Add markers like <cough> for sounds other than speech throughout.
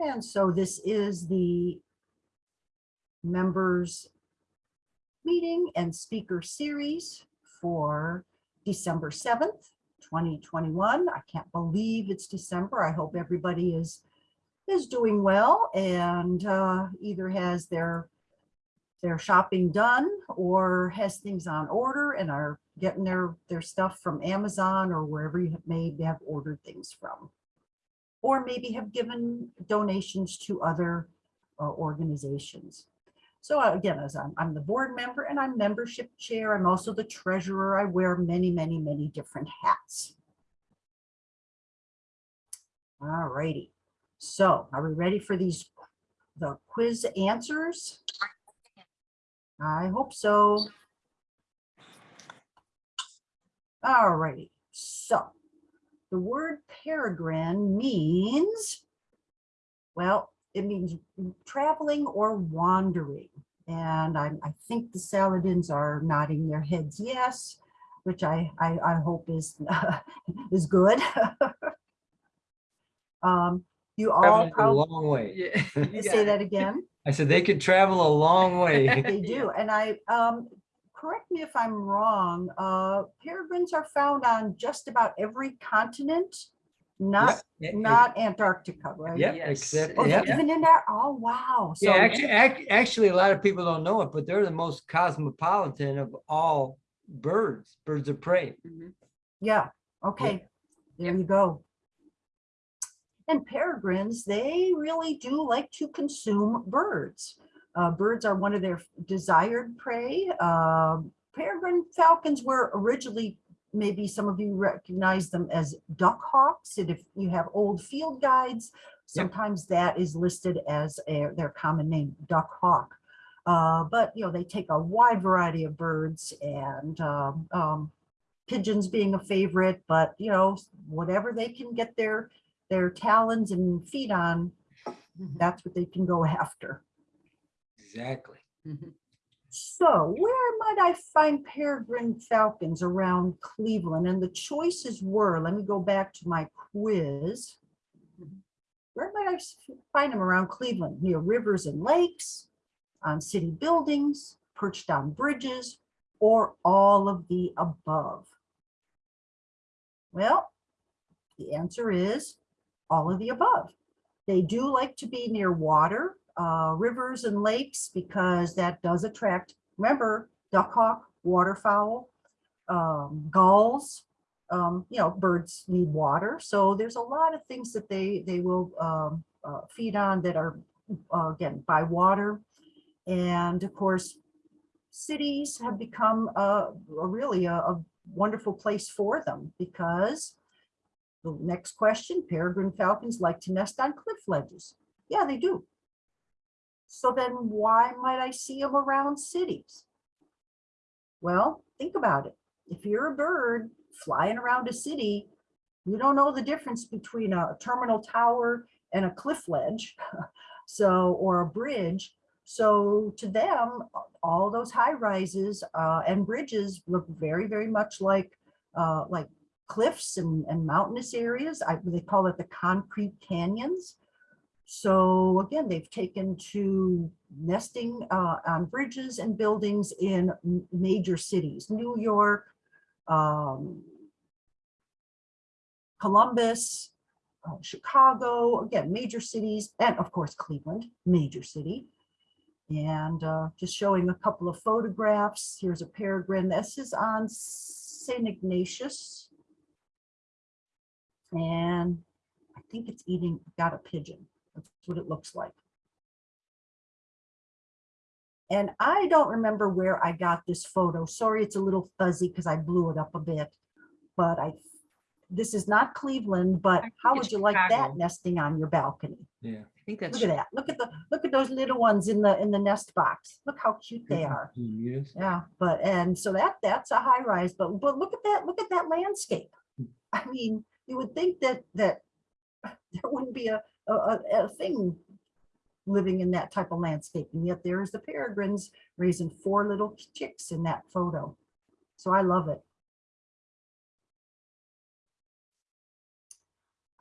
And so this is the members meeting and speaker series for December 7th, 2021. I can't believe it's December. I hope everybody is is doing well and uh, either has their their shopping done or has things on order and are getting their their stuff from Amazon or wherever you may have ordered things from. Or maybe have given donations to other uh, organizations. So uh, again, as I'm, I'm the board member and I'm membership chair. I'm also the treasurer. I wear many, many, many different hats. All righty. So are we ready for these, the quiz answers? I hope so. All righty. So the word peregrine means, well, it means traveling or wandering. And I, I think the Saladins are nodding their heads yes, which I, I, I hope is, <laughs> is good. <laughs> Um, You all Traveling a long way. Yeah. you <laughs> say got that again? I said they could travel a long way. They do, and I, um, correct me if I'm wrong, uh, peregrines are found on just about every continent, not, Yeah, not Antarctica, right? Yeah, Yes. except, Oh, yeah. they're even in there, oh, wow. Yeah, So, actually, ac- actually, a lot of people don't know it, but they're the most cosmopolitan of all birds, birds of prey. Mhm. yeah, okay, there you go. And peregrines, they really do like to consume birds. Uh, birds are one of their desired prey. Um, peregrine falcons were originally, maybe some of you recognize them as duck hawks. And if you have old field guides, sometimes that is listed as a, their common name, duck hawk. Uh, but, you know, they take a wide variety of birds and um, um, pigeons being a favorite, but, you know, whatever they can get their, their talons and feet on, that's what they can go after. Exactly. Mhm. So where might I find peregrine falcons around Cleveland? And the choices were, let me go back to my quiz. Where might I find them around Cleveland? Near rivers and lakes, on city buildings, perched on bridges, or all of the above? Well, the answer is all of the above. They do like to be near water, uh, rivers and lakes, because that does attract, remember, duck hawk, waterfowl, um, gulls, um, you know, birds need water. So there's a lot of things that they, they will, um, uh, feed on that are, uh, again, by water. And of course, cities have become a, a really a, a wonderful place for them because the next question, peregrine falcons like to nest on cliff ledges. Yeah, they do. So then why might I see them around cities? Well, think about it. If you're a bird flying around a city, you don't know the difference between a terminal tower and a cliff ledge. <laughs> So, or a bridge. So to them, all those high rises uh, and bridges look very, very much like, uh, like cliffs and, and mountainous areas. I, they call it the concrete canyons. So again, they've taken to nesting uh, on bridges and buildings in major cities, New York, um, Columbus, uh, Chicago, again, major cities, and of course Cleveland, major city. And uh, just showing a couple of photographs. Here's a peregrine. This is on St. Ignatius. And I think it's eating, got a pigeon. That's what it looks like. And I don't remember where I got this photo. Sorry, it's a little fuzzy because I blew it up a bit. But I, this is not Cleveland, but how would you like that nesting on your balcony? Yeah. I think that's. Look at that. Look at the, look at those little ones in the, in the nest box. Look how cute they are. Can you? Yeah, but, and so that, that's a high rise, but, but look at that, look at that landscape. I mean, you would think that, that <laughs> there wouldn't be a, a, a, a thing living in that type of landscape, and yet there is the peregrines raising four little chicks in that photo. So I love it.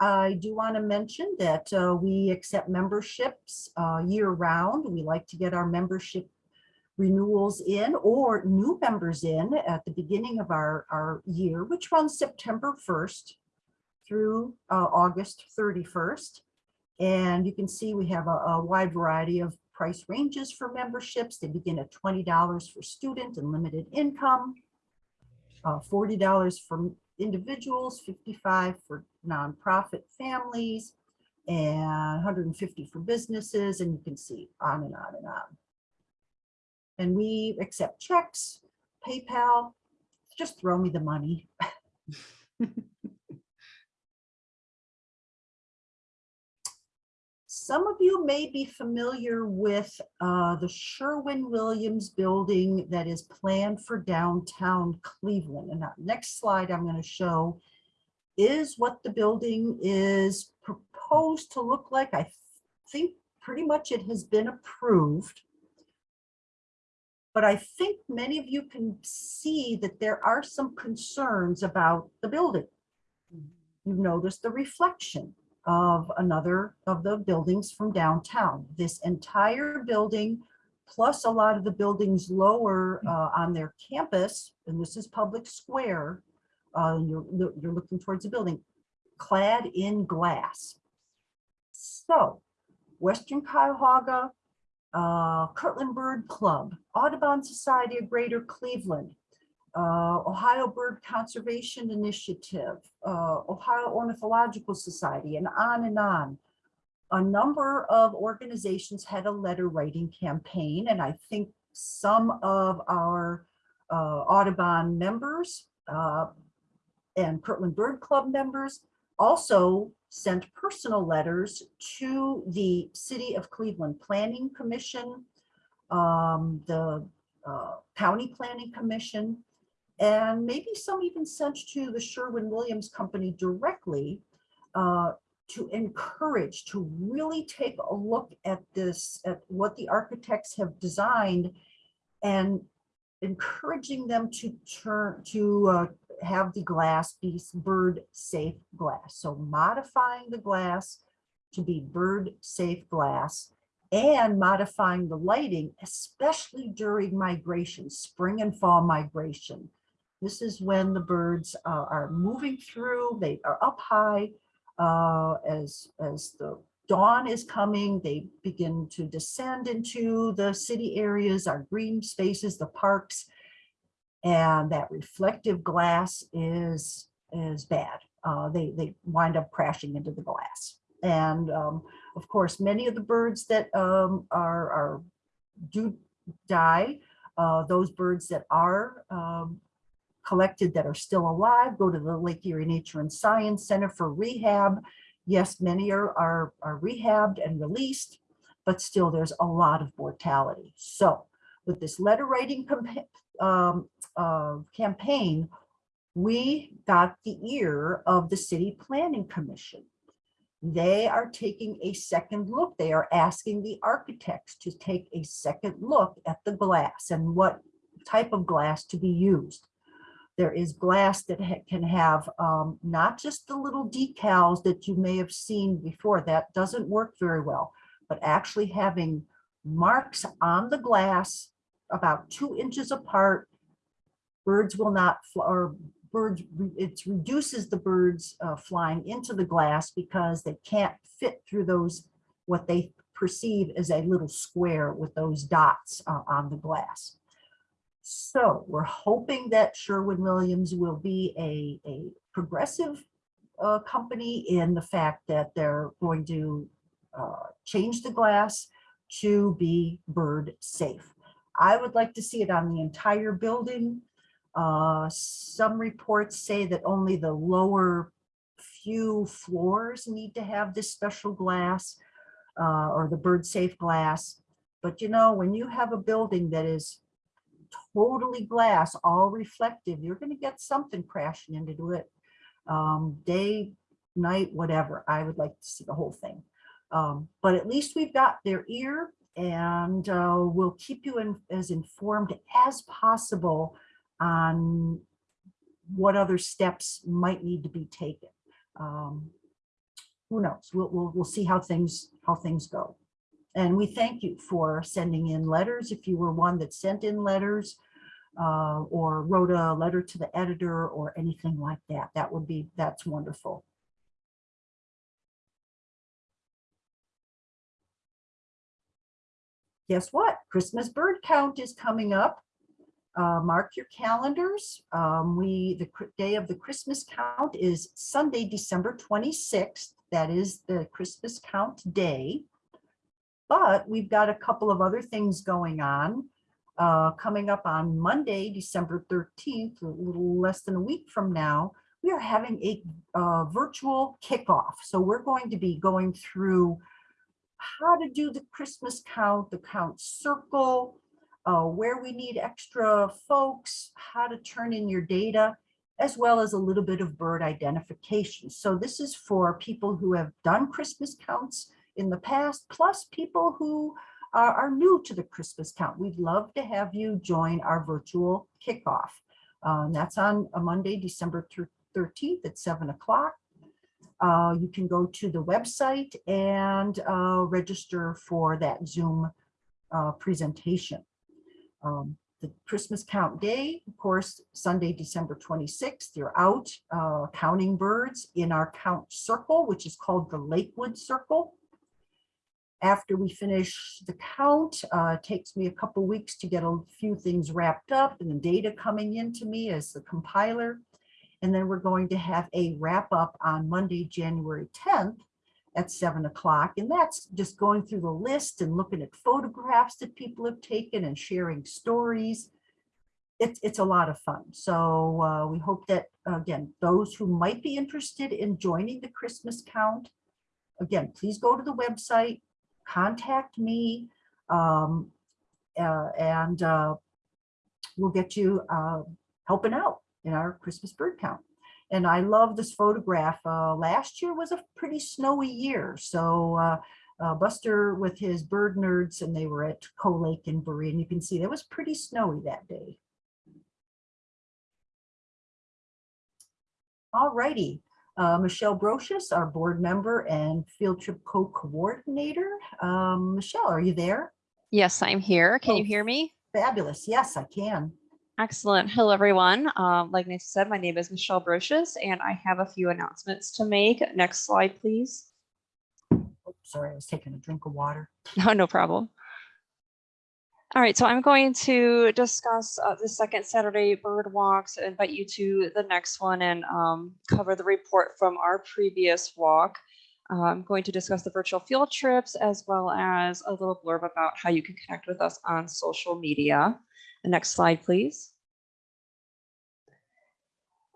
I do want to mention that uh, we accept memberships uh, year round. We like to get our membership renewals in or new members in at the beginning of our, our year, which runs September 1st through uh, August 31st. And you can see we have a, a wide variety of price ranges for memberships. They begin at $20 for student and limited income, uh, $40 for individuals, 55 for nonprofit families, and 150 for businesses, and you can see on and on and on. And we accept checks, PayPal, just throw me the money. <laughs> Some of you may be familiar with uh, the Sherwin-Williams building that is planned for downtown Cleveland. And that next slide I'm going to show is what the building is proposed to look like. I think pretty much it has been approved. But I think many of you can see that there are some concerns about the building. You notice the reflection of another of the buildings from downtown. This entire building, plus a lot of the buildings lower uh, on their campus, and this is public square, uh, you're, you're looking towards the building, clad in glass. So Western Cuyahoga, uh, Kirtland Bird Club, Audubon Society of Greater Cleveland, uh, Ohio Bird Conservation Initiative, uh, Ohio Ornithological Society, and on and on. A number of organizations had a letter writing campaign, and I think some of our uh, Audubon members uh, and Kirtland Bird Club members also sent personal letters to the City of Cleveland Planning Commission, um, the uh, County Planning Commission, and maybe some even sent to the Sherwin-Williams Company directly uh, to encourage, to really take a look at this, at what the architects have designed and encouraging them to turn, to uh, have the glass be bird safe glass. So modifying the glass to be bird safe glass and modifying the lighting, especially during migration, spring and fall migration. This is when the birds uh, are moving through, they are up high. uh, As, as the dawn is coming, they begin to descend into the city areas, our green spaces, the parks. And that reflective glass is, is bad. Uh, They, they wind up crashing into the glass. And um, of course, many of the birds that um, are, are do die, uh, those birds that are um, collected that are still alive, go to the Lake Erie Nature and Science Center for rehab. Yes, many are, are, are rehabbed and released, but still there's a lot of mortality. So with this letter writing um, uh, campaign, we got the ear of the City Planning Commission. They are taking a second look. They are asking the architects to take a second look at the glass and what type of glass to be used. There is glass that ha- can have um, not just the little decals that you may have seen before. That doesn't work very well, but actually having marks on the glass about two inches apart. Birds will not, or birds, it reduces the birds uh, flying into the glass because they can't fit through those, what they perceive as a little square with those dots uh, on the glass. So we're hoping that Sherwin-Williams will be a, a progressive uh, company in the fact that they're going to uh, change the glass to be bird safe. I would like to see it on the entire building. Uh, Some reports say that only the lower few floors need to have this special glass uh, or the bird safe glass. But you know, when you have a building that is totally glass, all reflective, you're gonna get something crashing into it. Um, day, night, whatever. I would like to see the whole thing. Um, but at least we've got their ear and uh, we'll keep you in, as informed as possible on what other steps might need to be taken. Um, who knows? We'll, we'll, we'll see how things, how things go. And we thank you for sending in letters. If you were one that sent in letters uh, or wrote a letter to the editor or anything like that, that would be, that's wonderful. Guess what? Christmas bird count is coming up. Uh, mark your calendars. Um, we, the day of the Christmas count is Sunday, December 26th. That is the Christmas count day. But we've got a couple of other things going on. Uh, coming up on Monday, December 13th, a little less than a week from now, we are having a uh, virtual kickoff. So we're going to be going through how to do the Christmas count, the count circle, uh, where we need extra folks, how to turn in your data, as well as a little bit of bird identification. So this is for people who have done Christmas counts in the past, plus people who are, are new to the Christmas count. We'd love to have you join our virtual kickoff. Um, that's on a Monday, December 13th at 7 o'clock. Uh, you can go to the website and uh, register for that Zoom uh, presentation. Um, the Christmas count day, of course, Sunday, December 26th, you're out uh, counting birds in our count circle, which is called the Lakewood Circle. After we finish the count, uh, it takes me a couple weeks to get a few things wrapped up and the data coming into me as the compiler. And then we're going to have a wrap up on Monday, January 10th at seven o'clock. And that's just going through the list and looking at photographs that people have taken and sharing stories. It's, it's a lot of fun. So uh, we hope that, again, those who might be interested in joining the Christmas count, again, please go to the website, contact me, um, uh, and uh, we'll get you uh, helping out in our Christmas bird count. And I love this photograph. Uh, last year was a pretty snowy year. So uh, uh, Buster with his bird nerds and they were at Coe Lake in Berea. And you can see it was pretty snowy that day. All righty. Uh, Michelle Brochus, our board member and field trip co-coordinator. Um, Michelle, are you there? Yes, I'm here. Can you Oh. hear me? Fabulous. Yes, I can. Excellent. Hello, everyone. Um, like Nancy said, my name is Michelle Brocious, and I have a few announcements to make. Next slide, please. Oh, Sorry, I was taking a drink of water. <laughs> No, no problem. All right, so I'm going to discuss uh, the second Saturday bird walks, invite you to the next one and um, cover the report from our previous walk. Uh, I'm going to discuss the virtual field trips as well as a little blurb about how you can connect with us on social media. The next slide, please.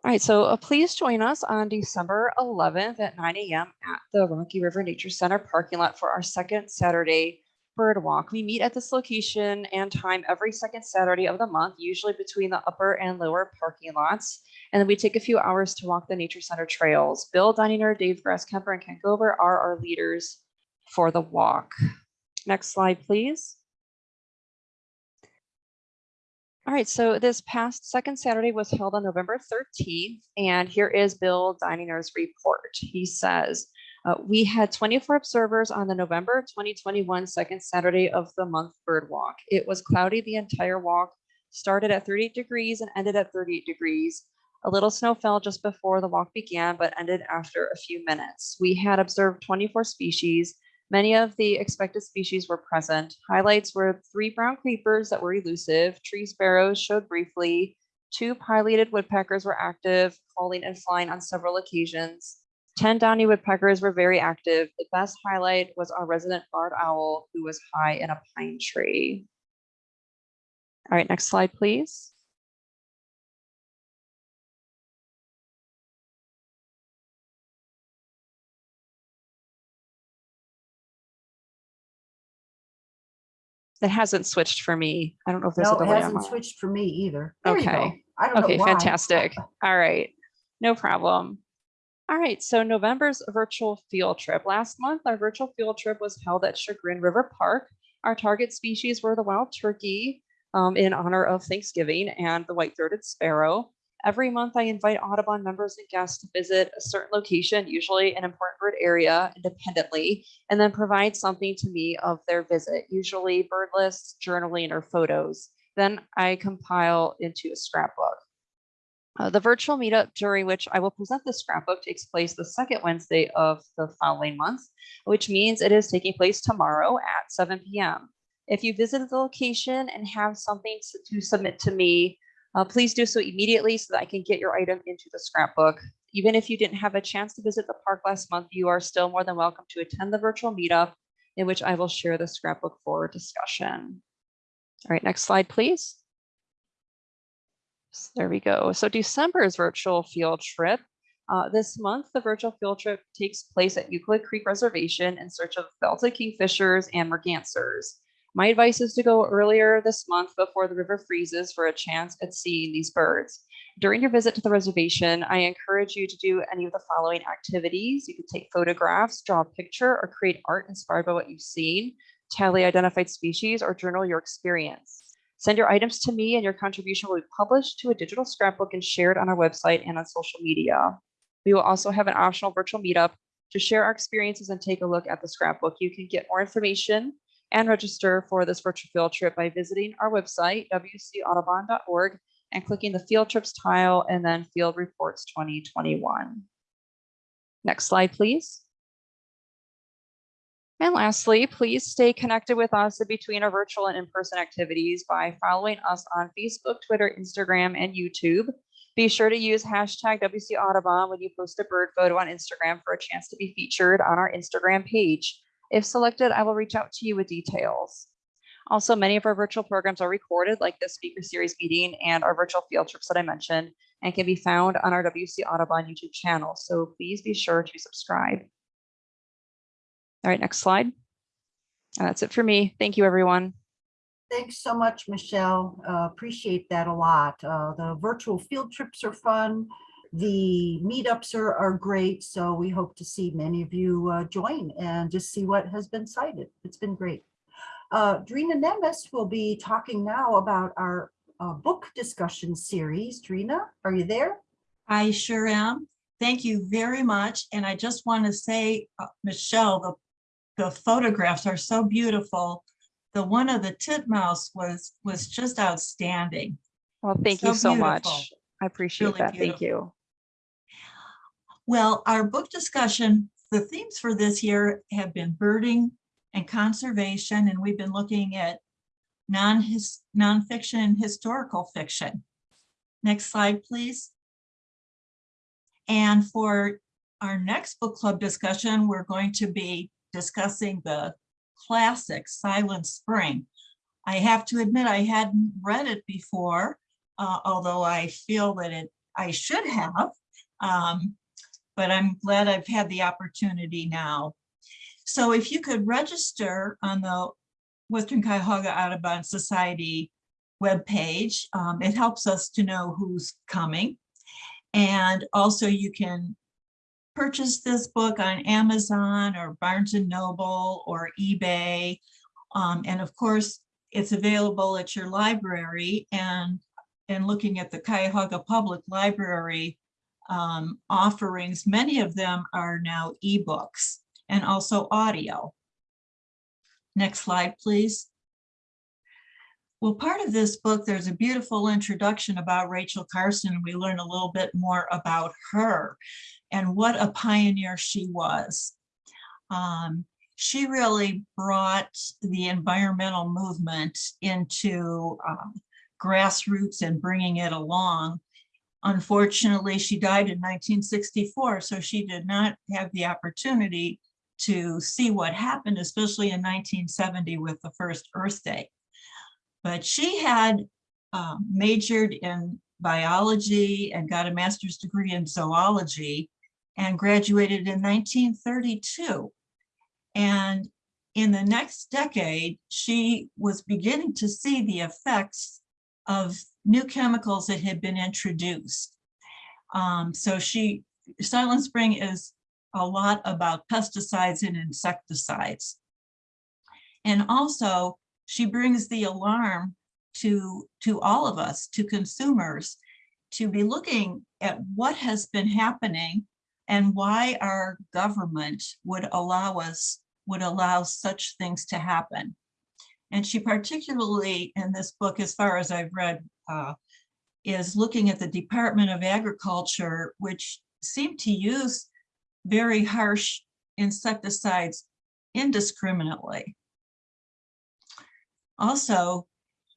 All right, so uh, please join us on December 11th at 9 a.m. at the Rocky River Nature Center parking lot for our second Saturday bird walk. We meet at this location and time every second Saturday of the month, usually between the upper and lower parking lots. And then we take a few hours to walk the Nature Center trails. Bill Dininger, Dave Grasskemper, and Ken Gover are our leaders for the walk. Next slide, please. All right, so this past second Saturday was held on November 13th, and here is Bill Dininger's report. He says, uh, we had 24 observers on the November 2021 second Saturday of the month bird walk. It was cloudy the entire walk, started at 38 degrees and ended at 38 degrees. A little snow fell just before the walk began, but ended after a few minutes. We had observed 24 species. Many of the expected species were present. Highlights were three brown creepers that were elusive, tree sparrows showed briefly, two pileated woodpeckers were active, calling and flying on several occasions. 10 downy woodpeckers were very active. The best highlight was our resident barred owl who was high in a pine tree. All right, next slide, please. It hasn't switched for me. I don't know if there's a delay. No, it hasn't switched for me either. There. Okay. I don't know Okay, fantastic. <laughs> All right, no problem. All right, so November's virtual field trip. Last month, our virtual field trip was held at Chagrin River Park. Our target species were the wild turkey um, in honor of Thanksgiving and the white-throated sparrow. Every month, I invite Audubon members and guests to visit a certain location, usually an important bird area independently, and then provide something to me of their visit, usually bird lists, journaling, or photos. Then I compile into a scrapbook. Uh, the virtual meetup during which I will present the scrapbook takes place the second Wednesday of the following month, which means it is taking place tomorrow at 7 p.m. If you visit the location and have something to, to submit to me, uh, please do so immediately so that I can get your item into the scrapbook. Even if you didn't have a chance to visit the park last month, you are still more than welcome to attend the virtual meetup in which I will share the scrapbook for discussion. All right, next slide, please. So There we go. So December's virtual field trip. Uh, this month, the virtual field trip takes place at Euclid Creek Reservation in search of belted kingfishers and mergansers. My advice is to go earlier this month before the river freezes for a chance at seeing these birds. During your visit to the reservation, I encourage you to do any of the following activities. You can take photographs, draw a picture, or create art inspired by what you've seen, tally identified species, or journal your experience. Send your items to me and your contribution will be published to a digital scrapbook and shared on our website and on social media. We will also have an optional virtual meetup to share our experiences and take a look at the scrapbook. You can get more information and register for this virtual field trip by visiting our website, wcaudubon.org, and clicking the field trips tile and then field reports 2021. Next slide, please. And lastly, please stay connected with us between our virtual and in-person activities by following us on Facebook, Twitter, Instagram, and YouTube. Be sure to use hashtag WC Audubon when you post a bird photo on Instagram for a chance to be featured on our Instagram page. If selected, I will reach out to you with details. Also, many of our virtual programs are recorded, like this speaker series meeting and our virtual field trips that I mentioned, and can be found on our WC Audubon YouTube channel. So please be sure to subscribe. All right, next slide. And that's it for me. Thank you, everyone. Thanks so much, Michelle. Uh, Appreciate that a lot. Uh, The virtual field trips are fun. The meetups are, are great. So we hope to see many of you uh, join and just see what has been sighted. It's been great. Uh, Drina Nemes will be talking now about our uh, book discussion series. Drina, are you there? I sure am. Thank you very much. And I just want to say, uh, Michelle, the, the photographs are so beautiful. The one of the titmouse was, was just outstanding. Well, thank So you so beautiful. much. I appreciate Really that. Thank you. Well, our book discussion, the themes for this year have been birding and conservation, and we've been looking at non-his, nonfiction and historical fiction. Next slide, please. And for our next book club discussion, we're going to be discussing the classic Silent Spring. I have to admit, I hadn't read it before, uh, although I feel that it, I should have. Um, but I'm glad I've had the opportunity now. So if you could register on the Western Cuyahoga Audubon Society webpage, um, it helps us to know who's coming. And also you can purchase this book on Amazon or Barnes and Noble or eBay. Um, and of course, it's available at your library and, and looking at the Cuyahoga Public Library um, offerings, many of them are now ebooks and also audio. Next slide, please. Well, part of this book, there's a beautiful introduction about Rachel Carson. And we learn a little bit more about her and what a pioneer she was. Um, she really brought the environmental movement into um, grassroots and bringing it along. Unfortunately, she died in 1964, so she did not have the opportunity to see what happened, especially in 1970 with the first Earth Day. But she had uh, majored in biology and got a master's degree in zoology and graduated in 1932. And in the next decade, she was beginning to see the effects of new chemicals that had been introduced. Um, so she, Silent Spring is a lot about pesticides and insecticides. And also she brings the alarm to, to all of us, to consumers, to be looking at what has been happening and why our government would allow us, would allow such things to happen. And she particularly in this book, as far as I've read, uh, is looking at the Department of Agriculture, which seemed to use very harsh insecticides indiscriminately. Also,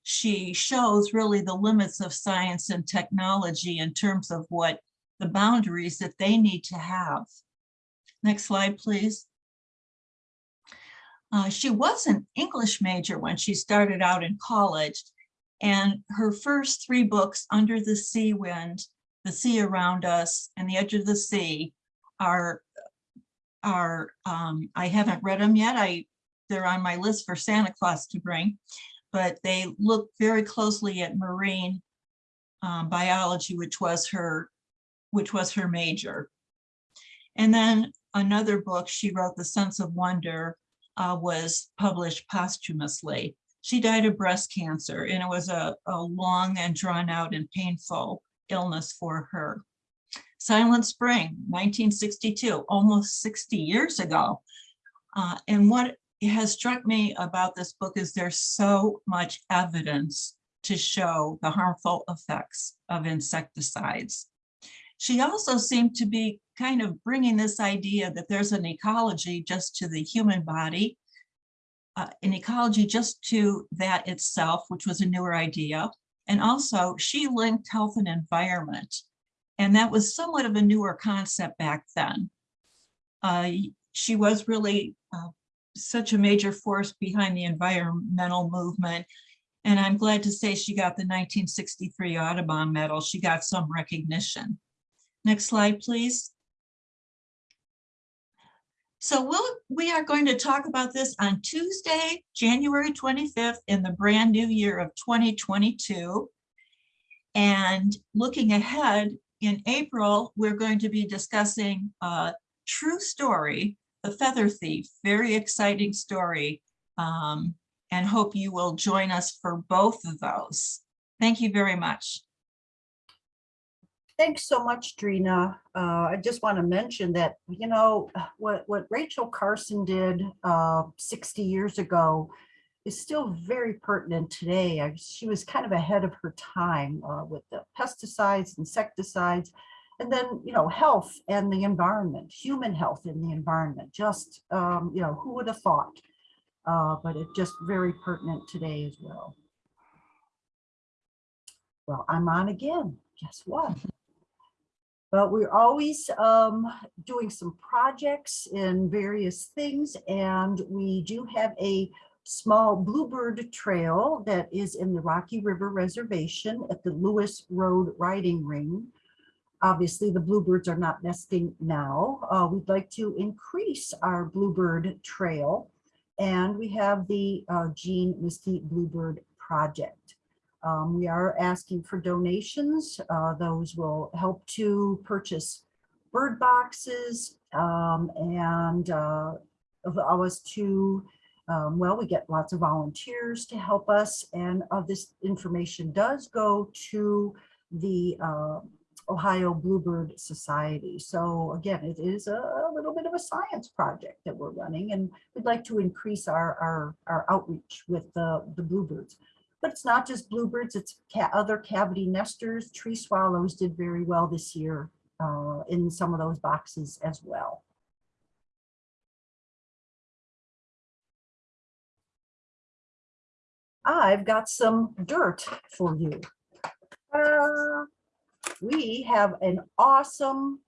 she shows really the limits of science and technology in terms of what the boundaries that they need to have. Next slide, please. Uh, she was an English major when she started out in college, and her first three books, Under the Sea Wind, The Sea Around Us, and The Edge of the Sea, are, are um, I haven't read them yet. I they're on my list for Santa Claus to bring, but they look very closely at marine um, biology, which was her, which was her major. And then another book she wrote, The Sense of Wonder, uh, was published posthumously. She died of breast cancer, and it was a, a long and drawn out and painful illness for her. Silent Spring, 1962, almost 60 years ago. Uh, and what has struck me about this book is there's so much evidence to show the harmful effects of insecticides. She also seemed to be kind of bringing this idea that there's an ecology just to the human body, uh, an ecology just to that itself, which was a newer idea. And also she linked health and environment. And that was somewhat of a newer concept back then. Uh, she was really uh, such a major force behind the environmental movement. And I'm glad to say she got the 1963 Audubon Medal. She got some recognition. Next slide, please. So we'll, we are going to talk about this on Tuesday, January 25th in the brand new year of 2022. And looking ahead in April, we're going to be discussing a true story, The Feather Thief, very exciting story. Um, and hope you will join us for both of those. Thank you very much. Thanks so much, Drina. Uh, I just want to mention that, you know, what, what Rachel Carson did uh, 60 years ago is still very pertinent today. She was kind of ahead of her time uh, with the pesticides, insecticides, and then, you know, health and the environment, human health and the environment, just, um, you know, who would have thought? Uh, But it's just very pertinent today as well. Well, I'm on again. Guess what? But we're always um, doing some projects in various things, and we do have a small bluebird trail that is in the Rocky River Reservation at the Lewis Road Riding Ring. Obviously, the bluebirds are not nesting now. Uh, we'd like to increase our bluebird trail, and we have the uh, Jean Misty Bluebird Project. Um, we are asking for donations. Uh, those will help to purchase bird boxes um, and uh, allow us to, um, well, we get lots of volunteers to help us. And uh, this information does go to the uh, Ohio Bluebird Society. So again, it is a little bit of a science project that we're running and we'd like to increase our, our, our outreach with the, the bluebirds. But it's not just bluebirds, it's ca other cavity nesters. Tree swallows did very well this year uh, in some of those boxes as well. I've got some dirt for you. Uh, we have an awesome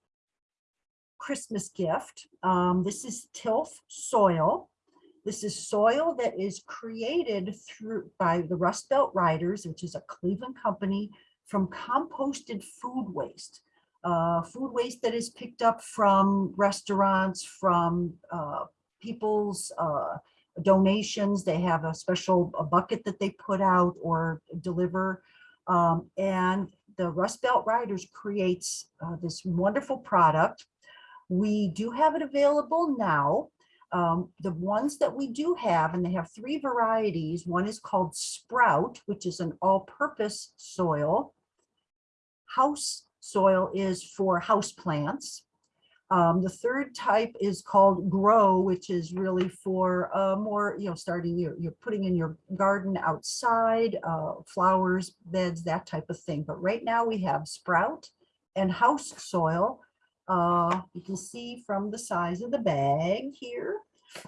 Christmas gift. Um, this is tilth soil. This is soil that is created through by the Rust Belt Riders, which is a Cleveland company from composted food waste. Uh, food waste that is picked up from restaurants, from uh, people's uh, donations. They have a special a bucket that they put out or deliver. Um, and the Rust Belt Riders creates uh, this wonderful product. We do have it available now. Um, the ones that we do have, and they have three varieties. One is called Sprout, which is an all-purpose soil. house soil is for house plants. Um, the third type is called grow, which is really for uh, more, you know, starting you're, you're putting in your garden outside, uh, flowers, beds, that type of thing. But right now we have sprout and house soil. Uh, you can see from the size of the bag here.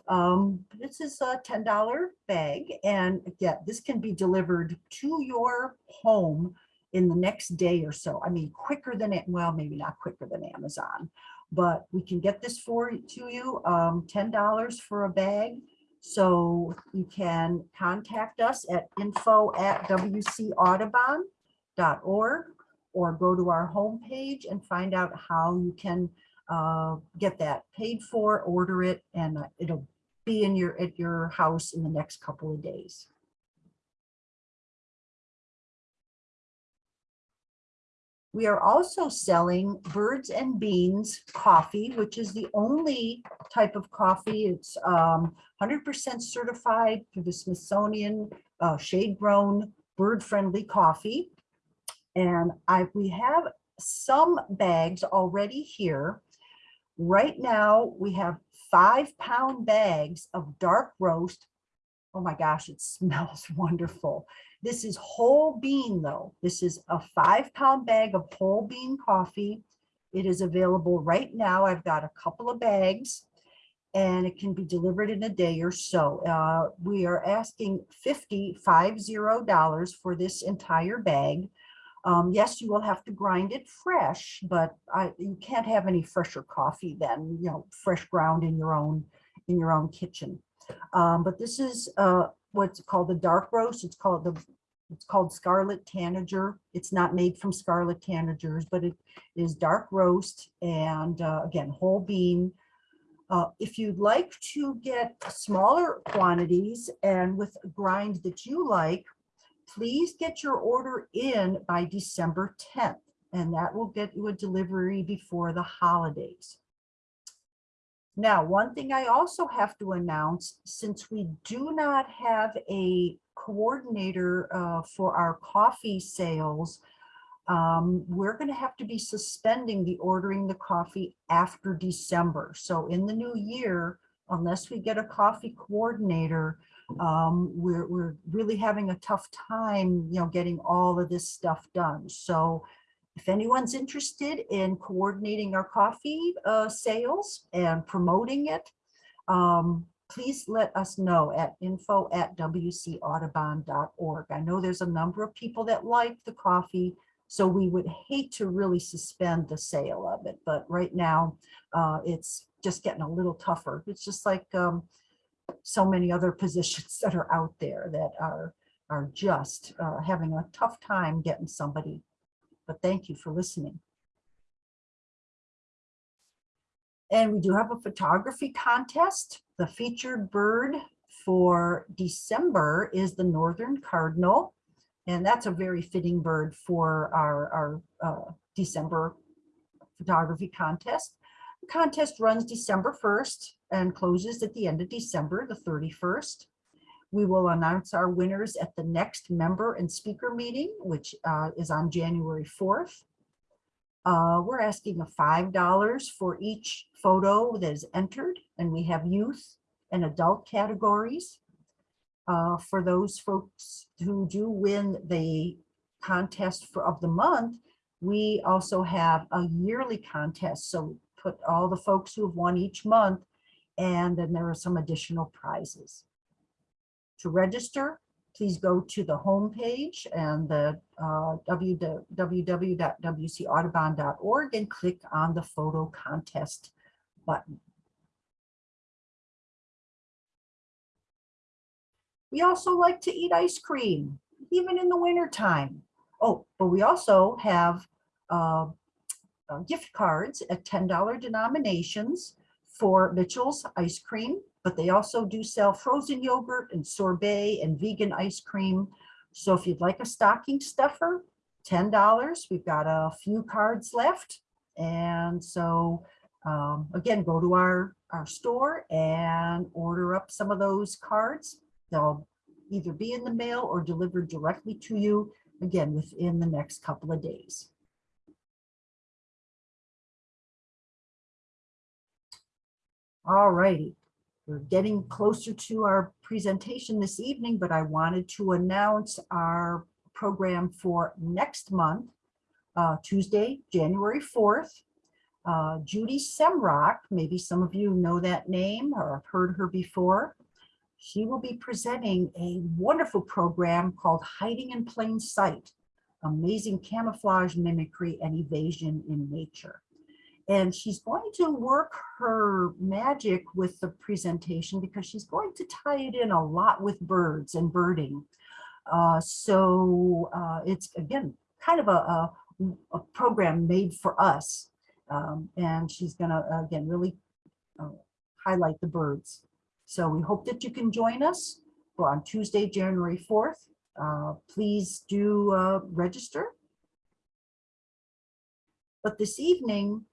Um, this is a ten dollar bag and again, this can be delivered to your home in the next day or so. I mean, quicker than it, well, maybe not quicker than Amazon, but we can get this for to you, um, ten dollars for a bag. So you can contact us at info at wcaudubon.org or go to our homepage and find out how you can uh, get that paid for, order it, and uh, it'll be in your, at your house in the next couple of days. We are also selling Birds and Beans coffee, which is the only type of coffee. It's um, 100% certified through the Smithsonian uh, shade grown bird friendly coffee. And I, we have some bags already here. Right now, we have five pound bags of dark roast. Oh my gosh, it <laughs> smells wonderful. This is whole bean though. This is a five pound bag of whole bean coffee. It is available right now. I've got a couple of bags and it can be delivered in a day or so. Uh, we are asking 50, five zero dollars for this entire bag. Um, yes, you will have to grind it fresh, but I, you can't have any fresher coffee than, you know, fresh ground in your own, in your own kitchen. Um, but this is, uh, what's called the dark roast. It's called the, it's called Scarlet Tanager. It's not made from Scarlet Tanagers, but it is dark roast and, uh, again, whole bean. Uh, if you'd like to get smaller quantities and with a grind that you like, please get your order in by December 10th, and that will get you a delivery before the holidays. Now, one thing I also have to announce, since we do not have a coordinator uh, for our coffee sales, um, we're going to have to be suspending the ordering the coffee after December. So in the new year, unless we get a coffee coordinator, um, we're, we're really having a tough time, you know, getting all of this stuff done. So if anyone's interested in coordinating our coffee uh, sales and promoting it, um, please let us know at info at wcaudubon.org. I know there's a number of people that like the coffee, so we would hate to really suspend the sale of it. But right now, uh, it's just getting a little tougher. It's just like um, so many other <laughs> positions that are out there that are, are just uh, having a tough time getting somebody. But thank you for listening. And we do have a photography contest. The featured bird for December is the Northern Cardinal. And that's a very fitting bird for our, our uh, December photography contest. The contest runs December 1st and closes at the end of December, the 31st. We will announce our winners at the next member and speaker meeting, which uh, is on January 4th. Uh, we're asking a $5 for each photo that is entered, and we have youth and adult categories. Uh, for those folks who do win the contest for of the month, we also have a yearly contest. So put all the folks who have won each month, and then there are some additional prizes. To register, please go to the homepage and the uh, www.wcaudubon.org and click on the photo contest button. We also like to eat ice cream, even in the winter time. Oh, but we also have uh, uh, gift cards at $10 denominations for Mitchell's ice cream, but they also do sell frozen yogurt and sorbet and vegan ice cream. So if you'd like a stocking stuffer, $10, we've got a few cards left. And so um, again, go to our, our store and order up some of those cards. They'll either be in the mail or delivered directly to you, again, within the next couple of days. All righty. We're getting closer to our presentation this evening, but I wanted to announce our program for next month, uh, Tuesday, January 4th. Uh, Judy Semroc, maybe some of you know that name or have heard her before. She will be presenting a wonderful program called Hiding in Plain Sight, Amazing Camouflage, Mimicry, and Evasion in Nature. And she's going to work her magic with the presentation because she's going to tie it in a lot with birds and birding. Uh, so uh, it's again, kind of a, a, a program made for us. Um, and she's gonna, again, really uh, highlight the birds. So we hope that you can join us on Tuesday, January 4th. Uh, please do uh, register. But this evening,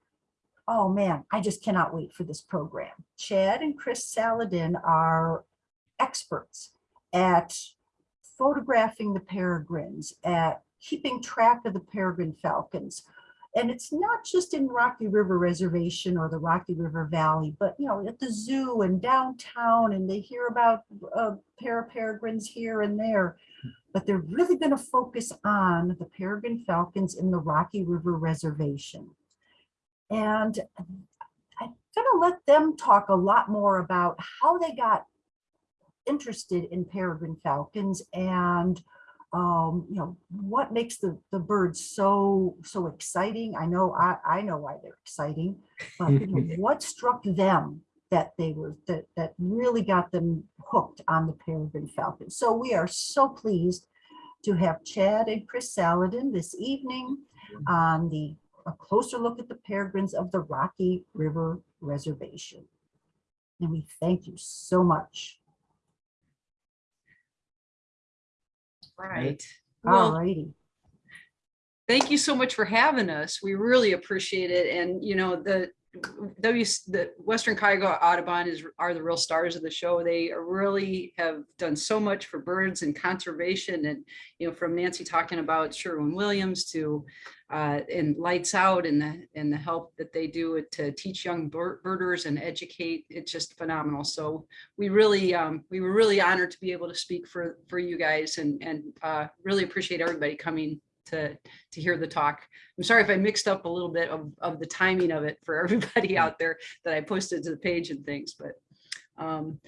oh man, I just cannot wait for this program. Chad and Chris Saladin are experts at photographing the peregrines, at keeping track of the peregrine falcons. And it's not just in Rocky River Reservation or the Rocky River Valley, but you know, at the zoo and downtown, and they hear about uh, para peregrines here and there. But they're really going to focus on the peregrine falcons in the Rocky River Reservation. And I'm gonna let them talk a lot more about how they got interested in peregrine falcons and um, you know, what makes the, the birds so, so exciting? I know, I, I know why they're exciting, but you know, <laughs> what struck them that they were, that, that really got them hooked on the peregrine falcon. So we are so pleased to have Chad and Chris Saladin this evening on the, a closer look at the peregrines of the Rocky River Reservation. And we thank you so much. Right. All Well, thank you so much for having us. We really appreciate it. And, you know, the W, the Western Cuyahoga Audubon is, are the real stars of the show. They really have done so much for birds and conservation and, you know, from Nancy talking about Sherwin-Williams to, uh, and Lights Out and the, and the help that they do to teach young bir- birders and educate. It's just phenomenal. So we really, um, we were really honored to be able to speak for, for you guys and, and, uh, really appreciate everybody coming to, to hear the talk. I'm sorry if I mixed up a little bit of, of the timing of it for <laughs> everybody out there that I posted to the page and things, but, um,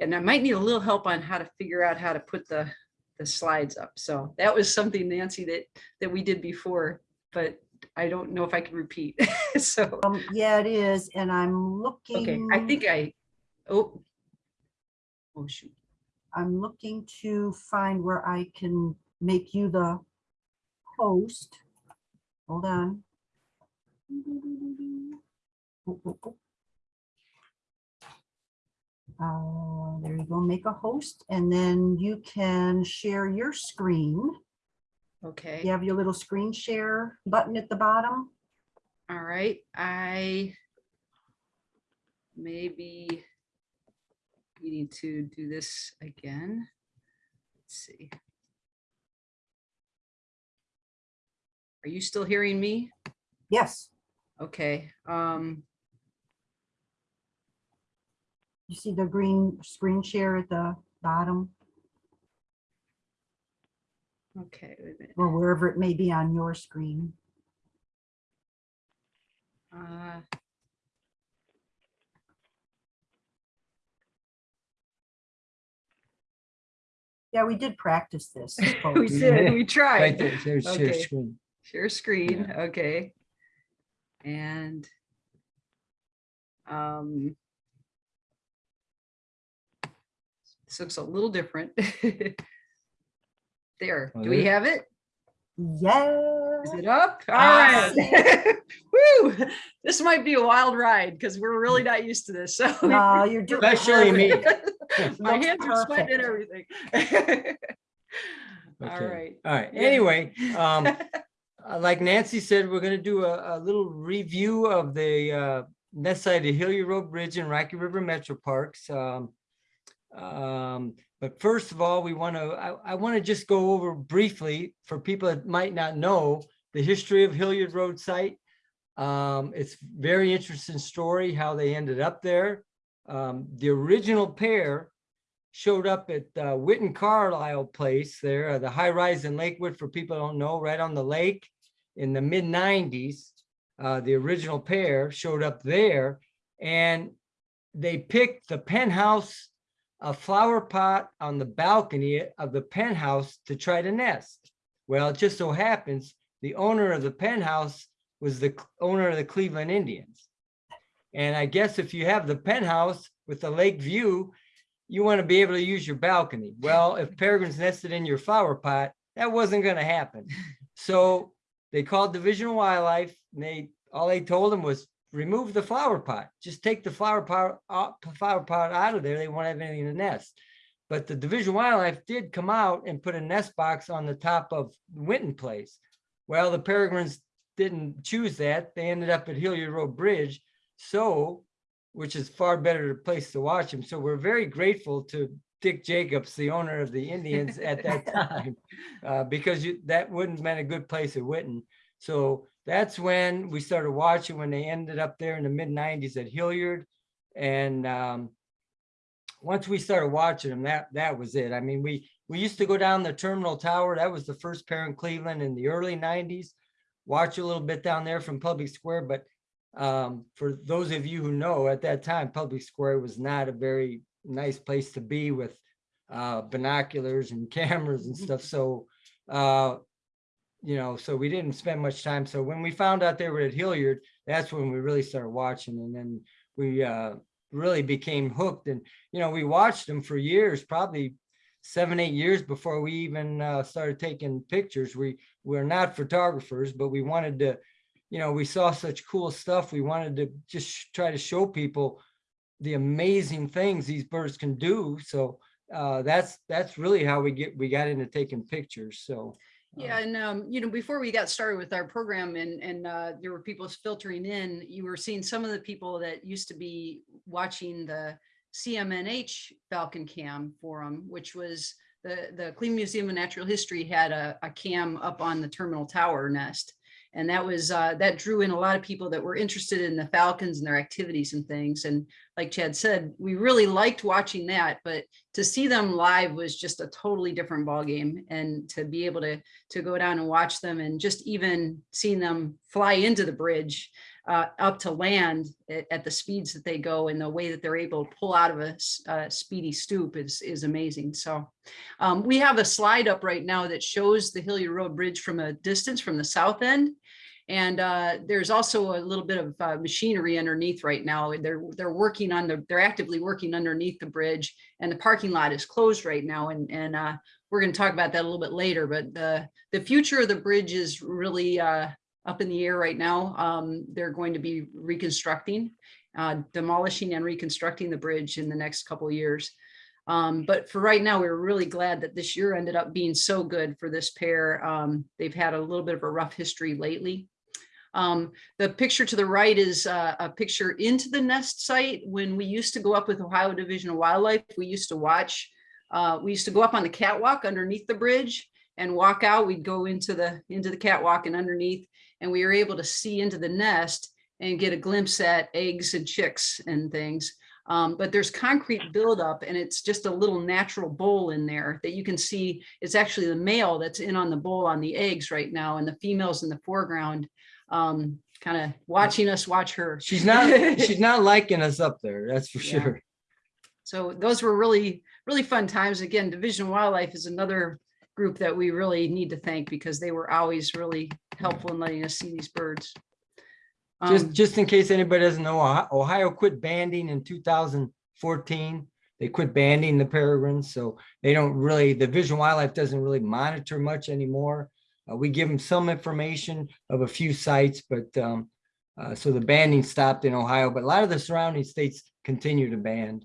and I might need a little help on how to figure out how to put the, the slides up. So that was something, Nancy, that, that we did before, but I don't know if I can repeat. <laughs> So, Um, yeah, it is, and I'm looking. okay, I think I, oh. Oh, shoot. I'm looking to find where I can make you the host. Hold on. Uh, there you go, make a host, and then you can share your screen. Okay. You have your little screen share button at the bottom. All right, I maybe needing to do this again. Let's see. Are you still hearing me? Yes, Okay, um, you see the green screen share at the bottom, okay, wait a minute. or wherever it may be on your screen. Uh, Yeah, we did practice this. <laughs> We did, we <laughs> tried. Right tried. there, there's share Okay. screen. Share screen, okay. And um this looks a little different. <laughs> There, do we have it? Yeah. Is it up? All Ah. right. <laughs> Woo, this might be a wild ride because we're really not used to this, so. No, you're <laughs> doing. it Especially me. My Looks hands are sweating and everything. All Okay. right. All right, Yeah. anyway, um, like Nancy said, we're gonna do a, a little review of the, uh, west side of Hilliard Road Bridge and Rocky River Metro Parks. Um, um, but first of all, we want to, I, I want to just go over briefly for people that might not know the history of Hilliard Road site. Um, it's very interesting story how they ended up there. Um, the original pair showed up at uh, Winton Carlisle Place there, uh, the high rise in Lakewood, for people don't know, right on the lake in the mid nineties. Uh, the original pair showed up there and they picked the penthouse, a flower pot on the balcony of the penthouse to try to nest. Well, it just so happens the owner of the penthouse was the owner of the Cleveland Indians. And I guess if you have the penthouse with the lake view, you want to be able to use your balcony. Well, if <laughs> peregrines nested in your flower pot, that wasn't going to happen. So they called Division of Wildlife and they, all they told them was remove the flower pot. Just take the flower pot, uh, out- flower pot out of there. They won't have anything to nest. But the Division of Wildlife did come out and put a nest box on the top of Winton Place. Well, the peregrines didn't choose that. They ended up at Hilliard Road Bridge. So, which is far better place to watch them. So we're very grateful to Dick Jacobs, the owner of the Indians at that <laughs> time, uh, because you, that wouldn't have been a good place at Winton. So that's when we started watching, when they ended up there in the mid nineties at Hilliard. And, um, once we started watching them, that, that was it. I mean, we, we used to go down the terminal tower. That was the first pair in Cleveland in the early nineties. Watch a little bit down there from Public Square, but um, for those of you who know, at that time, Public Square was not a very nice place to be with uh, binoculars and <laughs> cameras and stuff. So, uh, you know, so we didn't spend much time. So when we found out they were at Hilliard, that's when we really started watching. And then we uh, really became hooked. And, you know, we watched them for years, probably seven, eight years before we even uh, started taking pictures. We we're not photographers, but we wanted to you know, we saw such cool stuff. We wanted to just try to show people the amazing things these birds can do. So uh, that's that's really how we get we got into taking pictures. So Yeah, and um, you know, before we got started with our program and and uh, there were people filtering in, you were seeing some of the people that used to be watching the CMNH Falcon Cam forum, which was the the Cleveland Museum of Natural History had a, a cam up on the terminal tower nest. And that was uh, that drew in a lot of people that were interested in the Falcons and their activities and things. And like Chad said, we really liked watching that, but to see them live was just a totally different ballgame. And to be able to to go down and watch them and just even seeing them fly into the bridge uh, up to land at, at the speeds that they go and the way that they're able to pull out of a, speedy stoop is, is amazing. So um, we have a slide up right now that shows the Hilliard Road Bridge from a distance from the south end. And uh, there's also a little bit of uh, machinery underneath right now. They're they're working on the they're actively working underneath the bridge, and the parking lot is closed right now. And and uh, we're going to talk about that a little bit later. But the the future of the bridge is really uh, up in the air right now. Um, they're going to be reconstructing, uh, demolishing and reconstructing the bridge in the next couple years. Um, but for right now, we're really glad that this year ended up being so good for this pair. Um, they've had a little bit of a rough history lately. Um, the picture to the right is uh, a picture into the nest site. When we used to go up with Ohio Division of Wildlife, we used to watch, uh, we used to go up on the catwalk underneath the bridge and walk out. We'd go into the, into the catwalk and underneath, and we were able to see into the nest and get a glimpse at eggs and chicks and things. Um, but there's concrete buildup and it's just a little natural bowl in there that you can see. It's actually the male that's in on the bowl on the eggs right now and the females in the foreground um, kind of watching us watch her. she's not <laughs> she's not liking us up there. That's for Yeah. sure. So those were really, really fun times. Again, Division Wildlife is another group that we really need to thank because they were always really helpful in letting us see these birds. Just Um, just in case anybody doesn't know, Ohio- Ohio quit banding in 2014. They quit banding the peregrines, so they don't really, the Vision Wildlife doesn't really monitor much anymore. Uh, we give them some information of a few sites, but um, uh, so the banning stopped in Ohio, but a lot of the surrounding states continue to ban.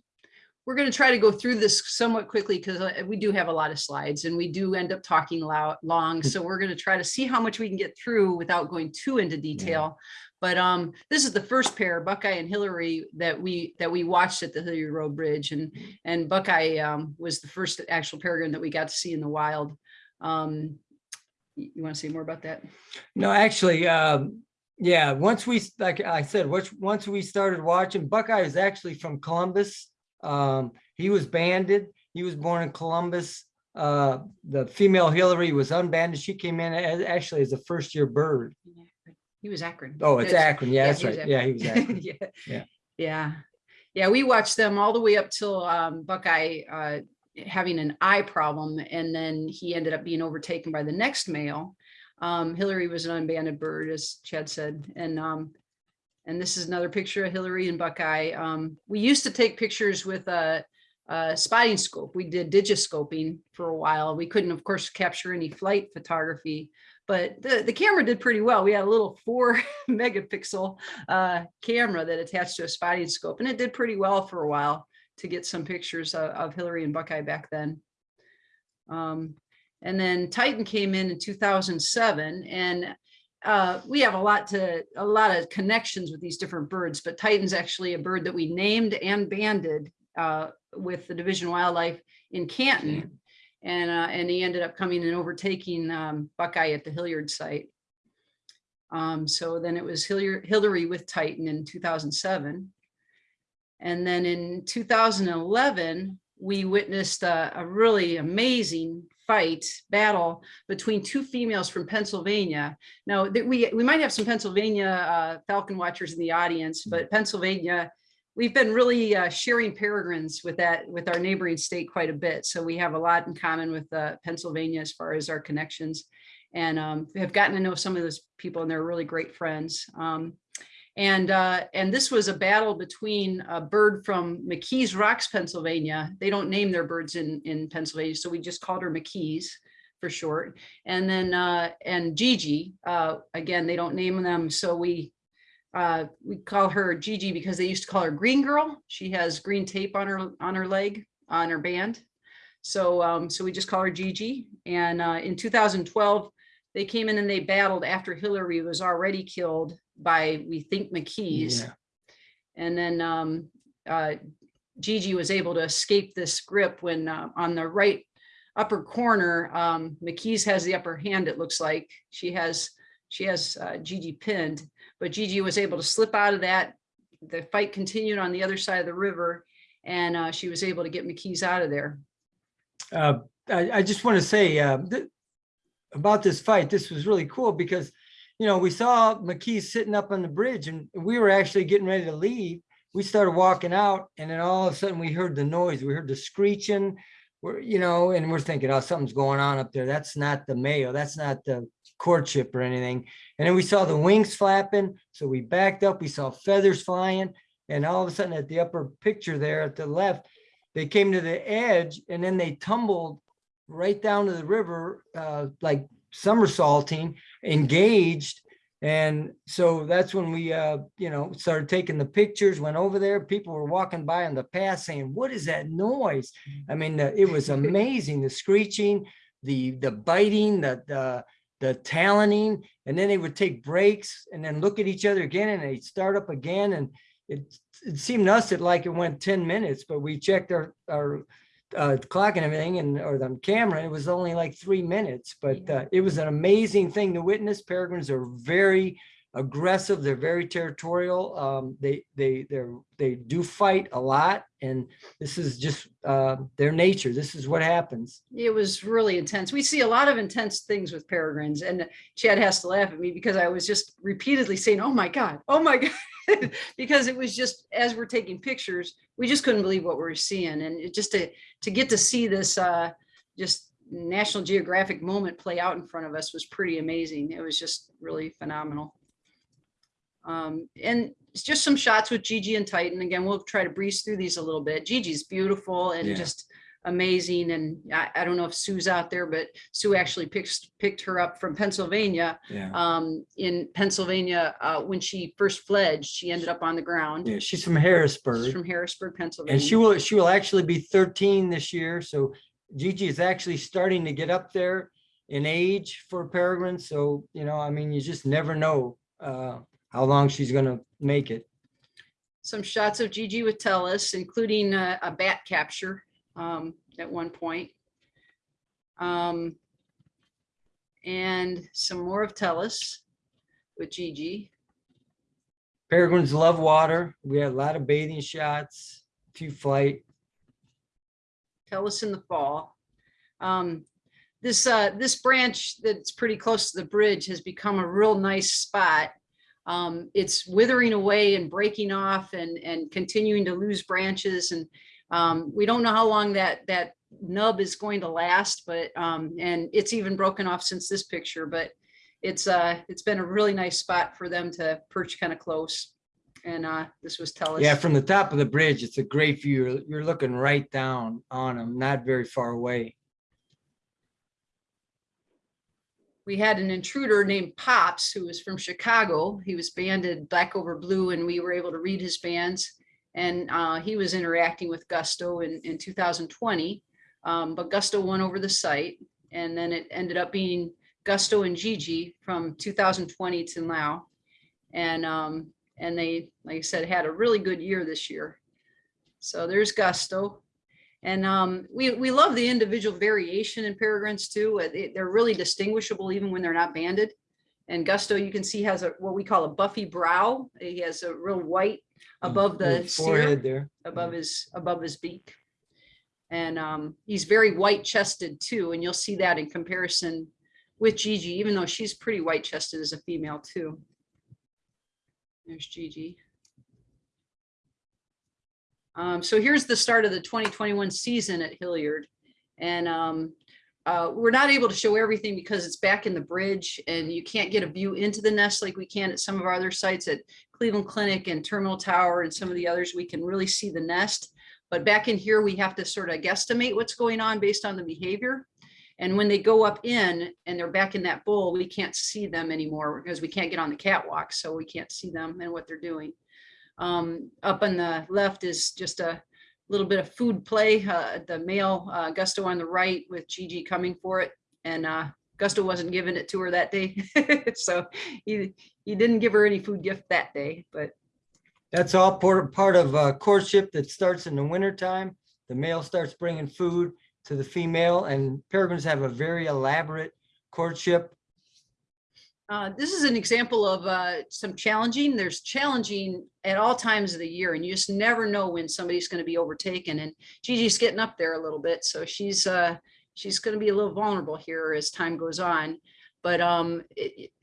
We're going to try to go through this somewhat quickly because we do have a lot of slides and we do end up talking loud, long. So we're going to try to see how much we can get through without going too into detail. But um, this is the first pair, Buckeye and Hillary, that we that we watched at the Hilliard Road Bridge, and and Buckeye um, was the first actual peregrine that we got to see in the wild. Um, you want to say more about that? No, actually, um, yeah, once we, like I said, once, once we started watching, Buckeye is actually from Columbus. Um, he was banded. He was born in Columbus. Uh, the female Hillary was unbanded. She came in as, actually as a first year bird. He was Akron. Oh, it's. Akron. Yeah, that's he was right. Yeah, he was Akron. <laughs> Yeah. Yeah. Yeah. Yeah, we watched them all the way up till um, Buckeye uh, having an eye problem, and then he ended up being overtaken by the next male. Um, Hillary was an unbanded bird, as Chad said, and um, and this is another picture of Hillary and Buckeye. Um, we used to take pictures with a, a spotting scope. We did digiscoping for a while. We couldn't, of course, capture any flight photography, but the, the camera did pretty well. We had a little four <laughs> megapixel uh, camera that attached to a spotting scope, and it did pretty well for a while to get some pictures of, of Hillary and Buckeye back then. Um, and then Titan came in in 2007, and uh, we have a lot to a lot of connections with these different birds, but Titan's actually a bird that we named and banded uh, with the Division of Wildlife in Canton. And, uh, and he ended up coming and overtaking um, Buckeye at the Hilliard site. Um, so then it was Hilliard, Hillary with Titan in 2007. And then in 2011, we witnessed a, a really amazing fight battle between two females from Pennsylvania. Now we, we might have some Pennsylvania uh, Falcon watchers in the audience, but Pennsylvania, we've been really uh, sharing peregrines with that, with our neighboring state quite a bit. So we have a lot in common with uh, Pennsylvania as far as our connections and um, have gotten to know some of those people and they're really great friends. Um, and uh, and this was a battle between a bird from McKees Rocks, Pennsylvania. They don't name their birds in, in Pennsylvania, so we just called her McKees for short. And then uh, and Gigi, uh, again, they don't name them, so we uh, we call her Gigi because they used to call her Green Girl. She has green tape on her on her leg on her band. So um, so we just call her Gigi. And uh, in 2012, they came in and they battled after Hillary was already killed by, we think, McKees. Yeah. And then um, uh, Gigi was able to escape this grip when uh, on the right upper corner, um, McKees has the upper hand, it looks like. She has, she has uh, Gigi pinned, but Gigi was able to slip out of that. The fight continued on the other side of the river and uh, she was able to get McKees out of there. Uh, I, I just want to say, uh, th- about this fight, this was really cool because, you know, we saw McKee sitting up on the bridge and we were actually getting ready to leave. We started walking out and then all of a sudden we heard the noise, we heard the screeching. We're, you know, and we're thinking, oh, something's going on up there. That's not the Mayo. That's not the courtship or anything. And then we saw the wings flapping. So we backed up, we saw feathers flying. And all of a sudden at the upper picture there at the left, they came to the edge and then they tumbled right down to the river, uh, like somersaulting, engaged. And so that's when we, uh, you know, started taking the pictures, went over there. People were walking by on the path saying, what is that noise? I mean, it was amazing, the screeching, the, the biting, the, the, the taloning, and then they would take breaks and then look at each other again and they'd start up again. And it, it seemed to us that like it went 10 minutes, but we checked our, our uh, clock and everything and, or the camera, it was only like three minutes, but uh, it was an amazing thing to witness. Peregrines are very aggressive. They're very territorial. Um, they, they, they're, they do fight a lot and this is just uh, their nature. This is what happens. It was really intense. We see a lot of intense things with peregrines and Chad has to laugh at me because I was just repeatedly saying, oh my God, oh my <laughs> God. because it was just, as we're taking pictures, we just couldn't believe what we were seeing. And just to, to get to see this uh, just National Geographic moment play out in front of us was pretty amazing. It was just really phenomenal. Um, and just some shots with Gigi and Titan. Again, we'll try to breeze through these a little bit. Gigi's beautiful and Yeah. just amazing. And I, I don't know if Sue's out there, but Sue actually picked, picked her up from Pennsylvania. Yeah. Um, in Pennsylvania, uh, when she first fledged, she ended up on the ground. Yeah, she's from She's Harrisburg. from Harrisburg, Pennsylvania. And she will, she will actually be thirteen this year, so Gigi is actually starting to get up there in age for Peregrine. so, you know, I mean, you just never know uh how long she's gonna make it. some shots of Gigi with Tellus, including a, a bat capture um, at one point. Um, and some more of Tellus with Gigi. Peregrines love water. We had a lot of bathing shots, a few flight. Tellus in the fall. Um, this, uh, this branch that's pretty close to the bridge has become a real nice spot. Um, it's withering away and breaking off and, and continuing to lose branches and, um, we don't know how long that, that nub is going to last, but, um, and it's even broken off since this picture, but it's, uh, it's been a really nice spot for them to perch kind of close. And, uh, this was Tellus. Yeah, from the top of the bridge, it's a great view. You're looking right down on them, not very far away. We had an intruder named Pops who was from Chicago. He was banded Black Over Blue and we were able to read his bands. And uh, he was interacting with Gusto in, in 2020. Um, but Gusto won over the site. And then it ended up being Gusto and Gigi from 2020 to now. And, um, and they, like I said, had a really good year this year. So there's Gusto. And um, we, we love the individual variation in peregrines too. Uh, they- They're really distinguishable even when they're not banded. And Gusto, you can see has a, what we call a buffy brow. He has a real white above the Forehead there. above his, above his beak. And um, he's very white chested too, and you'll see that in comparison with Gigi, even though she's pretty white chested as a female too. There's Gigi. Um, so here's the start of the 2021 season at Hilliard. And um, uh, we're not able to show everything because it's back in the bridge and you can't get a view into the nest like we can at some of our other sites at Cleveland Clinic and Terminal Tower and some of the others. We can really see the nest. But back in here, we have to sort of guesstimate what's going on based on the behavior. And when they go up in and they're back in that bowl, we can't see them anymore because we can't get on the catwalk. So we can't see them and what they're doing. Um, up on the left is just a little bit of food play. Uh, the male uh, Gusto on the right with Gigi coming for it. And uh, Gusto wasn't giving it to her that day. <laughs> so he, he didn't give her any food gift that day, but That's all part, of uh, courtship that starts in the winter time. The male starts bringing food to the female and peregrines have a very elaborate courtship. Uh, this is an example of uh, some challenging. There's challenging at all times of the year, and you just never know when somebody's going to be overtaken. And Gigi's getting up there a little bit, so she's uh, she's going to be a little vulnerable here as time goes on. But um,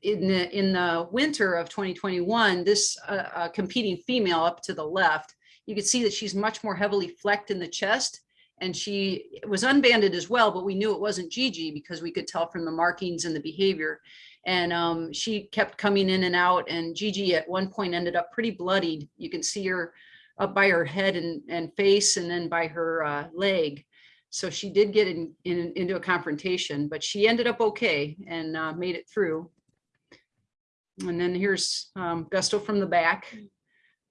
in the in the winter of 2021, this uh, uh, competing female up to the left, you can see that she's much more heavily flecked in the chest. And she was unbanded as well, but we knew it wasn't Gigi because we could tell from the markings and the behavior. And um, she kept coming in and out and Gigi at one point ended up pretty bloodied. You can see her up by her head and, and face and then by her uh, leg. So she did get in, in, into a confrontation, but she ended up okay and uh, made it through. And then here's um, Gusto from the back.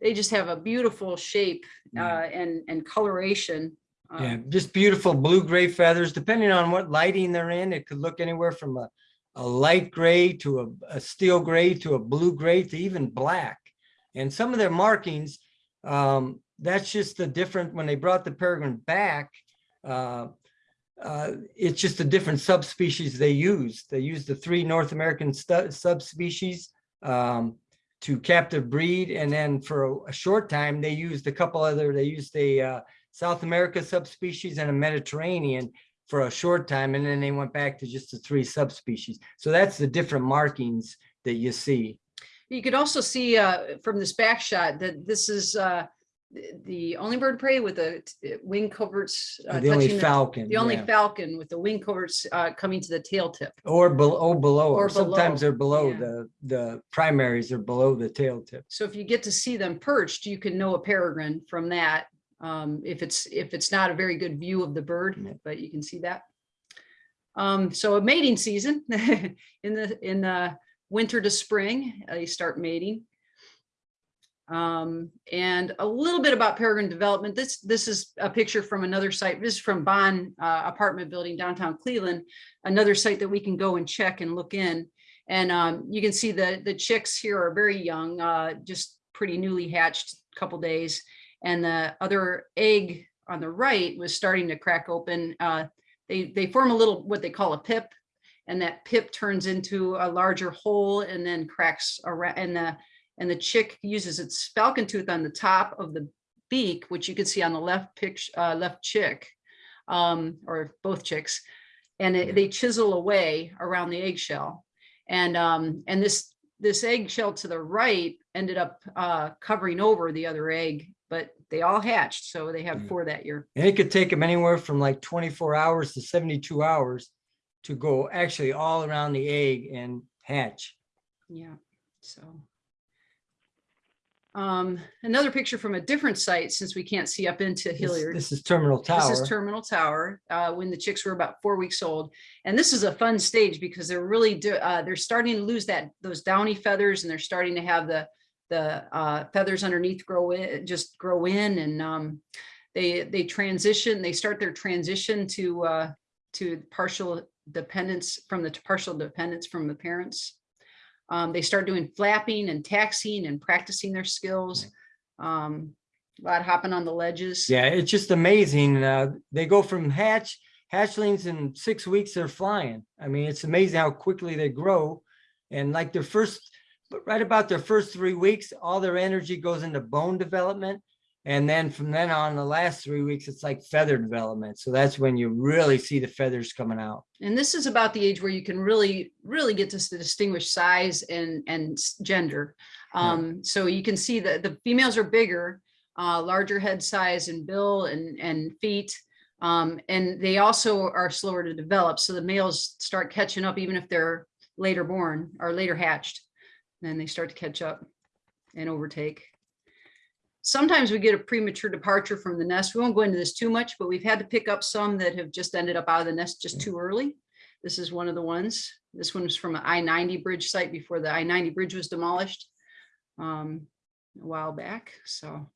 They just have a beautiful shape uh, and, and coloration. uh, Yeah, just beautiful blue-gray feathers, depending on what lighting they're in. It could look anywhere from a, a light gray to a, a steel gray to a blue-gray to even black. And some of their markings, um, that's just the different, when they brought the peregrine back, uh, uh, it's just a different subspecies they used. They used the three North American subspecies um, to captive breed. And then for a, a short time, they used a couple other, they used a uh, South America subspecies and a Mediterranean for a short time, and then they went back to just the three subspecies. So that's the different markings that you see. You could also see uh, from this back shot that this is uh, the- the only bird of prey with the wing coverts. uh, The only falcon. The only yeah. falcon with the wing coverts uh, coming to the tail tip. Or below, or below, Or or sometimes they're below, yeah. the, the primaries are below the tail tip. So if you get to see them perched, you can know a peregrine from that. Um, if it's, if it's not a very good view of the bird, but you can see that. Um, so a mating season <laughs> in the, in the winter to spring, uh, they start mating. Um, and a little bit about peregrine development. This, this is a picture from another site. This is from Bond uh, Apartment Building downtown Cleveland, another site that we can go and check and look in. And um, you can see the, the chicks here are very young, uh, just pretty newly hatched, couple days. And the other egg on the right was starting to crack open. Uh, they, they form a little, what they call a pip. And that pip turns into a larger hole and then cracks around and the, And the chick uses its falcon tooth on the top of the beak, which you can see on the left picture, uh, left chick, um, or both chicks. And it- they chisel away around the eggshell. And, um, and this, this eggshell to the right ended up, uh, covering over the other egg, but they all hatched. So they have four that year. And it could take them anywhere from like twenty-four hours to seventy-two hours to go actually all around the egg and hatch. Yeah, so. Um, another picture from a different site, since we can't see up into This- Hilliard. This is Terminal Tower. This is Terminal Tower, uh, when the chicks were about four weeks old. And this is a fun stage because they're really, do- uh, they're starting to lose that, those downy feathers and they're starting to have the, the, uh, feathers underneath grow in, just grow in and, um, they, they transition, they start their transition to, uh, to partial dependence from the partial dependence from the parents. Um, they start doing flapping and taxiing and practicing their skills. Um, a lot hopping on the ledges. Yeah, it's just amazing. Uh, they go from hatch, hatchlings in six weeks, they're flying. I mean, it's amazing how quickly they grow. And like their first, but right about their first three weeks, all their energy goes into bone development. And then from then on, the last three weeks, it's like feather development. So that's when you really see the feathers coming out. And this is about the age where you can really, really get to distinguish size and, and gender. Yeah. Um, so you can see that the females are bigger, uh, larger head size and bill and, and feet. Um, and they also are slower to develop. So the males start catching up even if they're later born or later hatched. Then they start to catch up and overtake. Sometimes we get a premature departure from the nest. We won't go into this too much, but we've had to pick up some that have just ended up out of the nest just too early. This is one of the ones. This one was from an I-90 bridge site before the I-90 bridge was demolished um, a while back, so.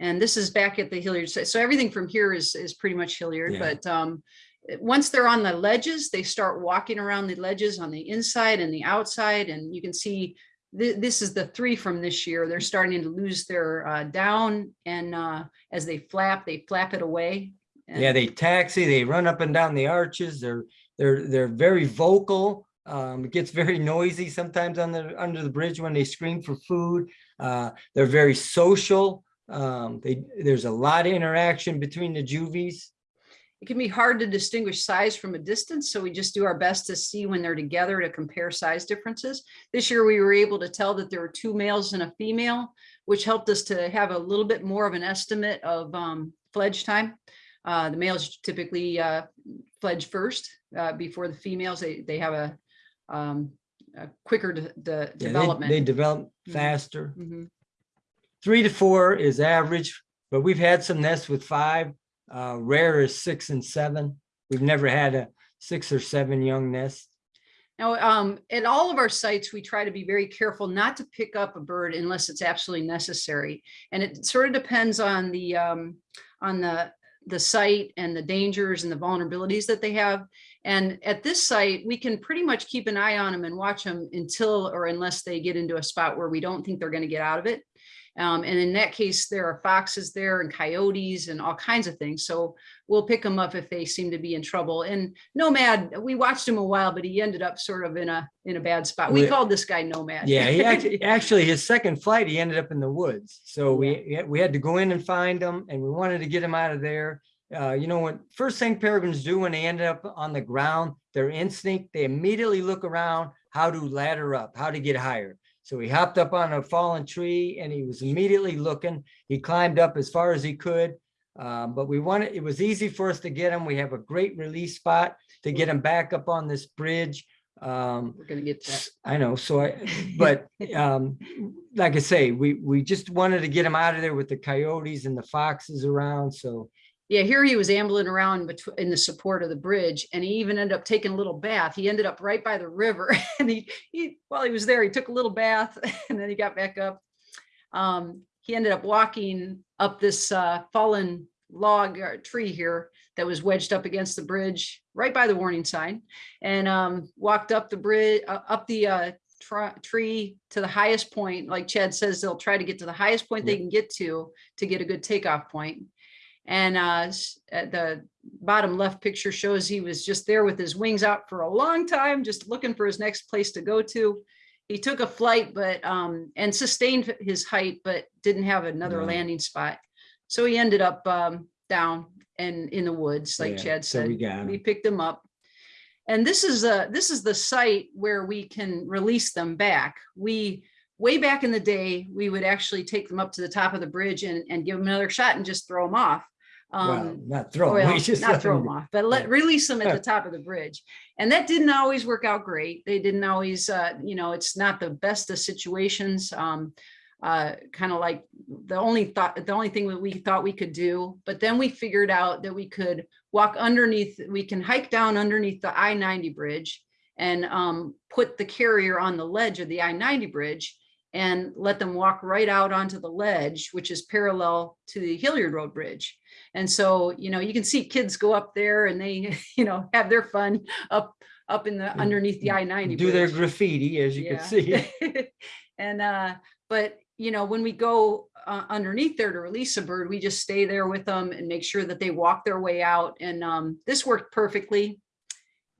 And this is back at the Hilliard site. So everything from here is, is pretty much Hilliard, Yeah. but um, once they're on the ledges, they start walking around the ledges on the inside and the outside, and you can see thi- this is the three from this year. They're starting to lose their uh, down and uh, as they flap, they flap it away. Yeah, they taxi, they run up and down the arches. They're, they're, they're very vocal. Um, it gets very noisy sometimes on the, under the bridge when they scream for food. Uh, they're very social. Um, they, there's a lot of interaction between the juvies. It can be hard to distinguish size from a distance, so we just do our best to see when they're together to compare size differences. This year, we were able to tell that there were two males and a female, which helped us to have a little bit more of an estimate of um, fledge time. Uh, The males typically uh, fledge first uh, before the females. They, they have a um, a quicker de- de- Yeah, development. They develop Mhm. faster. Mhm. Three to four is average, but we've had some nests with five. Uh, rare is six and seven. We've never had a six or seven young nest. Now, um, at all of our sites, we try to be very careful not to pick up a bird unless it's absolutely necessary. And it sort of depends on the, um, on the, the site and the dangers and the vulnerabilities that they have. And at this site, we can pretty much keep an eye on them and watch them until or unless they get into a spot where we don't think they're going to get out of it. Um, and in that case, there are foxes there and coyotes and all kinds of things. So we'll pick them up if they seem to be in trouble. And Nomad, we watched him a while, but he ended up sort of in a, in a bad spot. We called this guy Nomad. Yeah, he <laughs> actually, actually, his second flight, he ended up in the woods. So we, we had to go in and find him and we wanted to get him out of there. Uh, you know, what first thing peregrines do when they end up on the ground, their instinct, they immediately look around how to ladder up, how to get higher. So he hopped up on a fallen tree and he was immediately looking. He climbed up as far as he could. Um, but we wanted, it was easy for us to get him. We have a great release spot to get him back up on this bridge. Um, We're gonna get that. I know, so I, but, <laughs> um, like I say, we, we just wanted to get him out of there with the coyotes and the foxes around, so. Yeah, here he was ambling around in the support of the bridge and he even ended up taking a little bath. He ended up right by the river <laughs> and he, he, while he was there, he took a little bath <laughs> and then he got back up. Um, he ended up walking up this uh, fallen log or tree here that was wedged up against the bridge right by the warning sign and um, walked up the bridge, uh, up the uh, tree to the highest point. Like Chad says, they'll try to get to the highest point they can get to to get a good takeoff point. And uh, at the bottom left picture shows he was just there with his wings out for a long time, just looking for his next place to go to. he took a flight, but, um, and sustained his height, but didn't have another No. landing spot. So he ended up, um, down and in the woods, like Yeah, Chad so said. we got We picked him up. And this is a, this is the site where we can release them back. We, way back in the day, we would actually take them up to the top of the bridge and, and give them another shot and just throw them off. Well, Um, not throw. <laughs> well, we just not throw them off, but let, release them at the top of the bridge. And that didn't always work out great. They didn't always, uh, you know, it's not the best of situations. Um, uh, kind of like the only thought, the only thing that we thought we could do, but then we figured out that we could walk underneath, we can hike down underneath the I ninety bridge and, um, put the carrier on the ledge of the I ninety bridge and let them walk right out onto the ledge, which is parallel to the Hilliard Road Bridge. And so, you know, you can see kids go up there and they, <laughs> you know, have their fun up, up in the, Mm, underneath the I ninety. Do their graffiti, as you can see. <laughs> And, uh, but, you know, when we go uh, underneath there to release a bird, we just stay there with them and make sure that they walk their way out. And, um, this worked perfectly.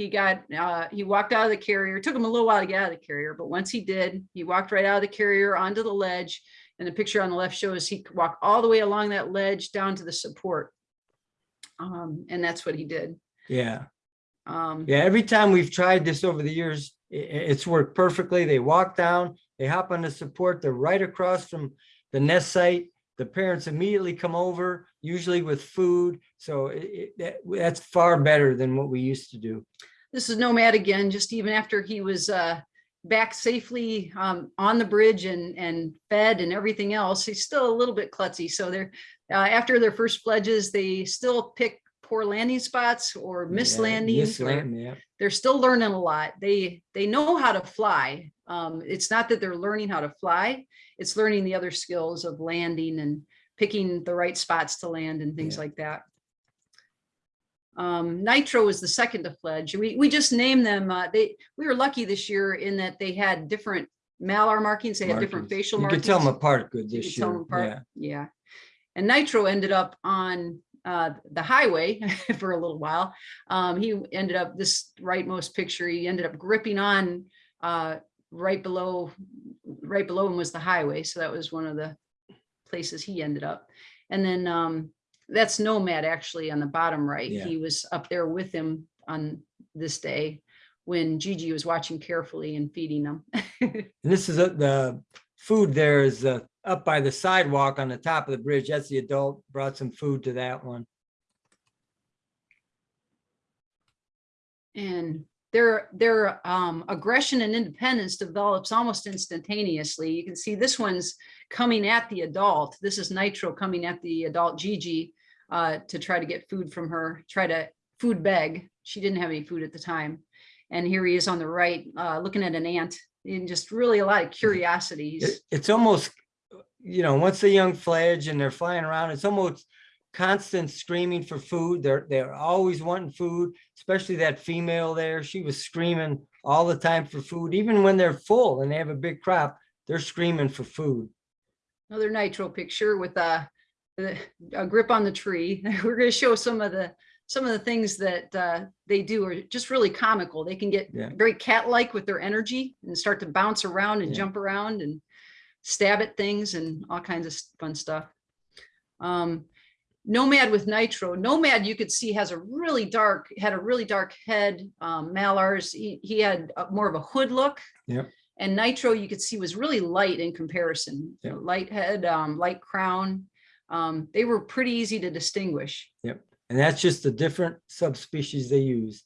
He got, uh, he walked out of the carrier, It took him a little while to get out of the carrier, but once he did, he walked right out of the carrier onto the ledge. And the picture on the left shows he walked all the way along that ledge down to the support. Um, and that's what he did. Yeah, Um, yeah. Every time we've tried this over the years, it's worked perfectly. They walk down, they hop on the support, they're right across from the nest site. The parents immediately come over, usually with food. So it, it- that, that's far better than what we used to do. this is Nomad again, just even after he was uh, back safely um, on the bridge and, and fed and everything else, he's still a little bit klutzy. So they're, uh, after their first fledges, they still pick poor landing spots or miss Yeah, landings. miss land, yeah. They're still learning a lot. They, they know how to fly. Um, It's not that they're learning how to fly, it's learning the other skills of landing and picking the right spots to land and things Yeah. like that. Um, Nitro was the second to fledge. We, we just named them, uh, they, we were lucky this year in that they had different malar markings, they had different facial Markings. You can tell them apart good this year. apart. Yeah. Yeah. And Nitro ended up on uh, the highway <laughs> for a little while. Um, he ended up this rightmost picture, he ended up gripping on uh, right below, right below him was the highway. So that was one of the places he ended up. And then um, that's Nomad actually on the bottom right. Yeah. He was up there with him on this day when Gigi was watching carefully and feeding them. <laughs> And this is a- the food there is uh, up by the sidewalk on the top of the bridge. That's the adult, brought some food to that one. and their their um, aggression and independence develops almost instantaneously. You can see this one's coming at the adult. This is Nitro coming at the adult Gigi uh, to try to get food from her, try to food beg. She didn't have any food at the time. And here he is on the right, uh, looking at an ant and just really a lot of curiosity. It's almost, you know, once the young fledge and they're flying around, it's almost constant screaming for food. They're, they're always wanting food, especially that female there. She was screaming all the time for food, even when they're full and they have a big crop, they're screaming for food. another nitro picture with a, a grip on the tree. <laughs> We're going to show some of the some of the things that uh, they do are just really comical. They can get Yeah. very cat-like with their energy and start to bounce around and Yeah. jump around and stab at things and all kinds of fun stuff. Um, Nomad with Nitro. Nomad, you could see, has a really dark, had a really dark head. Um, Malars, he, he had a- more of a hood look. Yep. And Nitro, you could see, was really light in comparison. Yep. Light head, um, light crown. Um, they were pretty easy to distinguish. Yep. And that's just the different subspecies they used.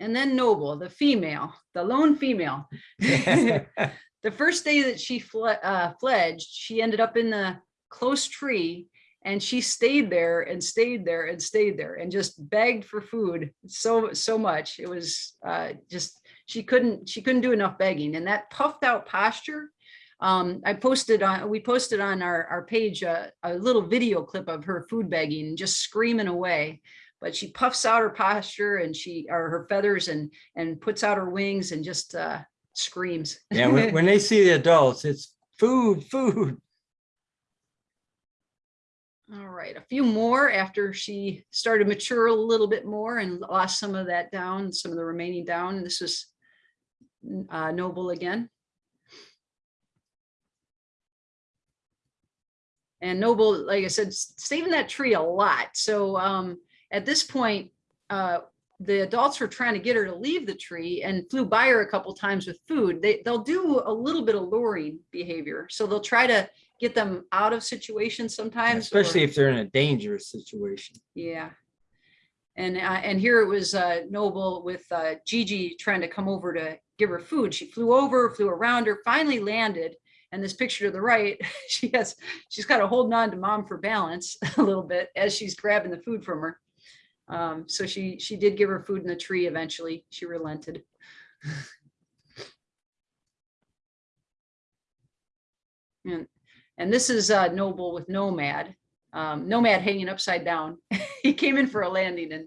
And then Noble, the female, the lone female. <laughs> <laughs> the first day that she fle- uh, fledged, she ended up in the close tree and she stayed there and stayed there and stayed there and just begged for food so so much. It was uh, just she couldn't she couldn't do enough begging and that puffed out posture. Um, I posted on we posted on our our page a, a little video clip of her food begging just screaming away. But she puffs out her posture and she or her feathers and and puts out her wings and just uh, screams. Yeah, when, when they see the adults, it's food, food. All right, a few more after she started mature a little bit more and lost some of that down, some of the remaining down. And this was uh, Noble again. And Noble, like I said, stayed in that tree a lot. So um, at this point, uh, the adults were trying to get her to leave the tree and flew by her a couple times with food. They, they'll do a little bit of luring behavior. So they'll try to get them out of situations sometimes. or- Especially if they're in a dangerous situation. yeah. And, uh, and here it was, uh, Noble with, uh, Gigi trying to come over to give her food. She flew over, flew around her, finally landed. And this picture to the right, <laughs> she has, she's got her holding on to mom for balance <laughs> a little bit as she's grabbing the food from her. Um, so she, she did give her food in the tree eventually. She relented. <laughs> And, and this is, uh, Noble with Nomad um, Nomad hanging upside down. <laughs> he came in for a landing and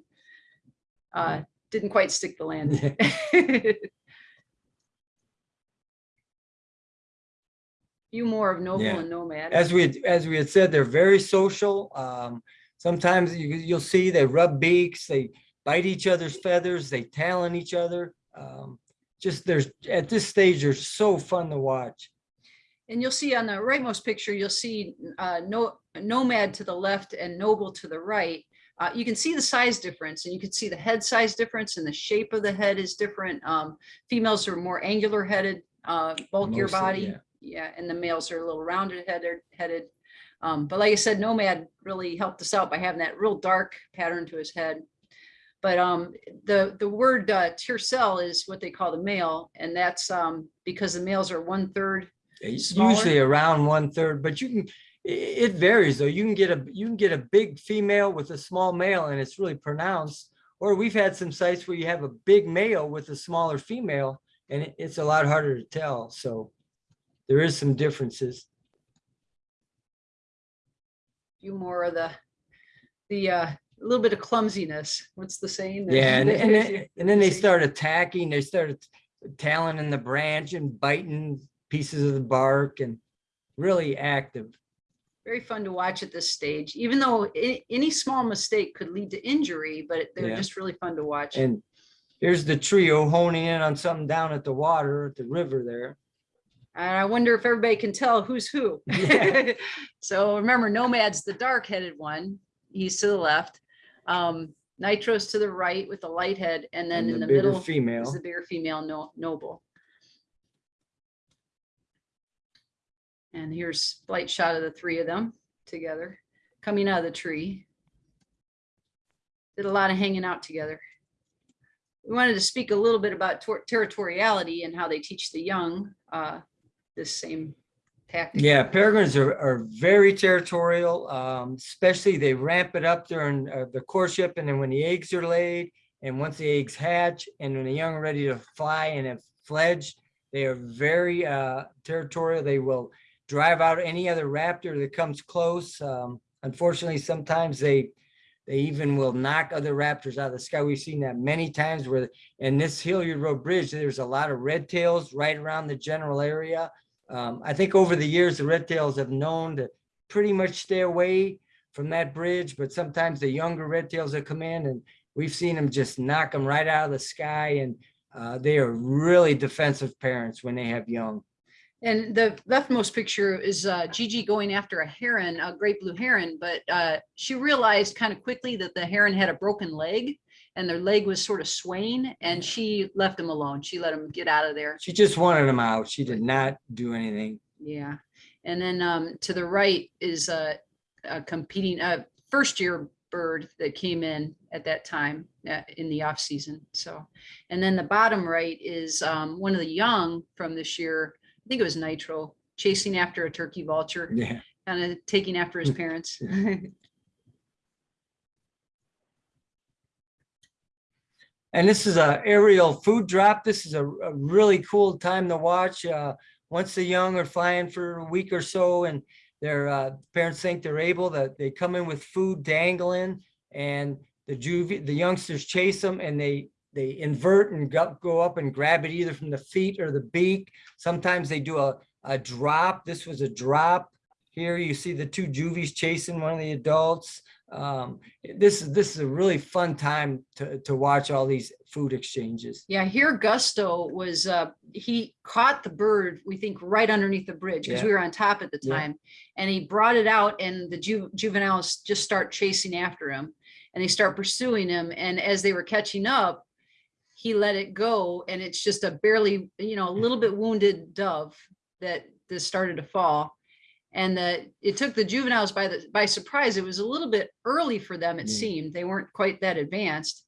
uh, didn't quite stick the landing. <laughs> <laughs> Few more of Noble Yeah. and Nomad. As we, had- as we had said, they're very social. Um, sometimes you, you'll see they rub beaks, they bite each other's feathers, they talon each other. Um, just there's, at this stage, they're so fun to watch. And you'll see on the rightmost picture, you'll see uh, no, Nomad to the left and Noble to the right. Uh, you can see the size difference and you can see the head size difference and the shape of the head is different. Um, females are more angular headed, uh, bulkier Mostly, body. yeah. Yeah, and the males are a little rounded headed, headed. Um, but like I said, Nomad really helped us out by having that real dark pattern to his head. But um, the, the word uh, Tercel is what they call the male, and that's um, because the males are one third Smaller? Usually around one third, but you can, it varies though. You can get a, you can get a big female with a small male and it's really pronounced. Or we've had some sites where you have a big male with a smaller female and it- it's a lot harder to tell. So there is some differences. few more of the, the, uh, a little bit of clumsiness. What's the saying? Yeah, and, and then, and then they <laughs> start attacking, they start talon in the branch and biting pieces of the bark and really active. Very fun to watch at this stage, even though any small mistake could lead to injury, but they're Yeah. just really fun to watch. And here's the trio honing in on something down at the water, at the river there. And I wonder if everybody can tell who's who. Yeah. <laughs> So remember, Nomad's the dark-headed one. He's to the left. Um, Nitro's to the right with the light head, and then and in the middle is Female. the bigger female no- noble. And here's a light shot of the three of them together, coming out of the tree. Did a lot of hanging out together. We wanted to speak a little bit about tor- territoriality and how they teach the young uh, this same tactic. Yeah, peregrines are, are very territorial, um, especially they ramp it up during uh, the courtship and then when the eggs are laid and once the eggs hatch and when the young are ready to fly and have fledged, they are very uh, territorial. They will drive out any other raptor that comes close. Um, unfortunately, sometimes they they even will knock other raptors out of the sky. We've seen that many times where in this Hilliard Road Bridge, there's a lot of red tails right around the general area. Um, I think over the years, the red tails have known to pretty much stay away from that bridge, but sometimes the younger red tails that come in and we've seen them just knock them right out of the sky and uh, they are really defensive parents when they have young. And the leftmost picture is uh, Gigi going after a heron, a great blue heron, but uh, she realized kind of quickly that the heron had a broken leg and their leg was sort of swaying and she left him alone. She let him get out of there. She just wanted them out. She did not do anything. Yeah. And then um, to the right is a, a competing, uh, first year bird that came in at that time uh, in the off season. So, and then the bottom right is um, one of the young from this year. I think it was Nitro chasing after a turkey vulture, Yeah. kind of taking after his parents. <laughs> And this is a aerial food drop. This is a, a really cool time to watch. Uh, once the young are flying for a week or so and their uh, parents think they're able that they come in with food dangling and the juvie, the youngsters chase them and they they invert and go, go up and grab it either from the feet or the beak. Sometimes they do a, a drop. This was a drop. Here you see the two juvies chasing one of the adults. Um, this is, this is a really fun time to, to watch all these food exchanges. Yeah, here Gusto was, uh, he caught the bird, we think, right underneath the bridge, because Yeah. we were on top at the Yeah. time. And he brought it out and the ju- juveniles just start chasing after him. And they start pursuing him, and as they were catching up, he let it go, and it's just a barely, you know, a little bit wounded dove that, that started to fall. And that it took the juveniles by the, by surprise. It was a little bit early for them, it Yeah. seemed. They weren't quite that advanced.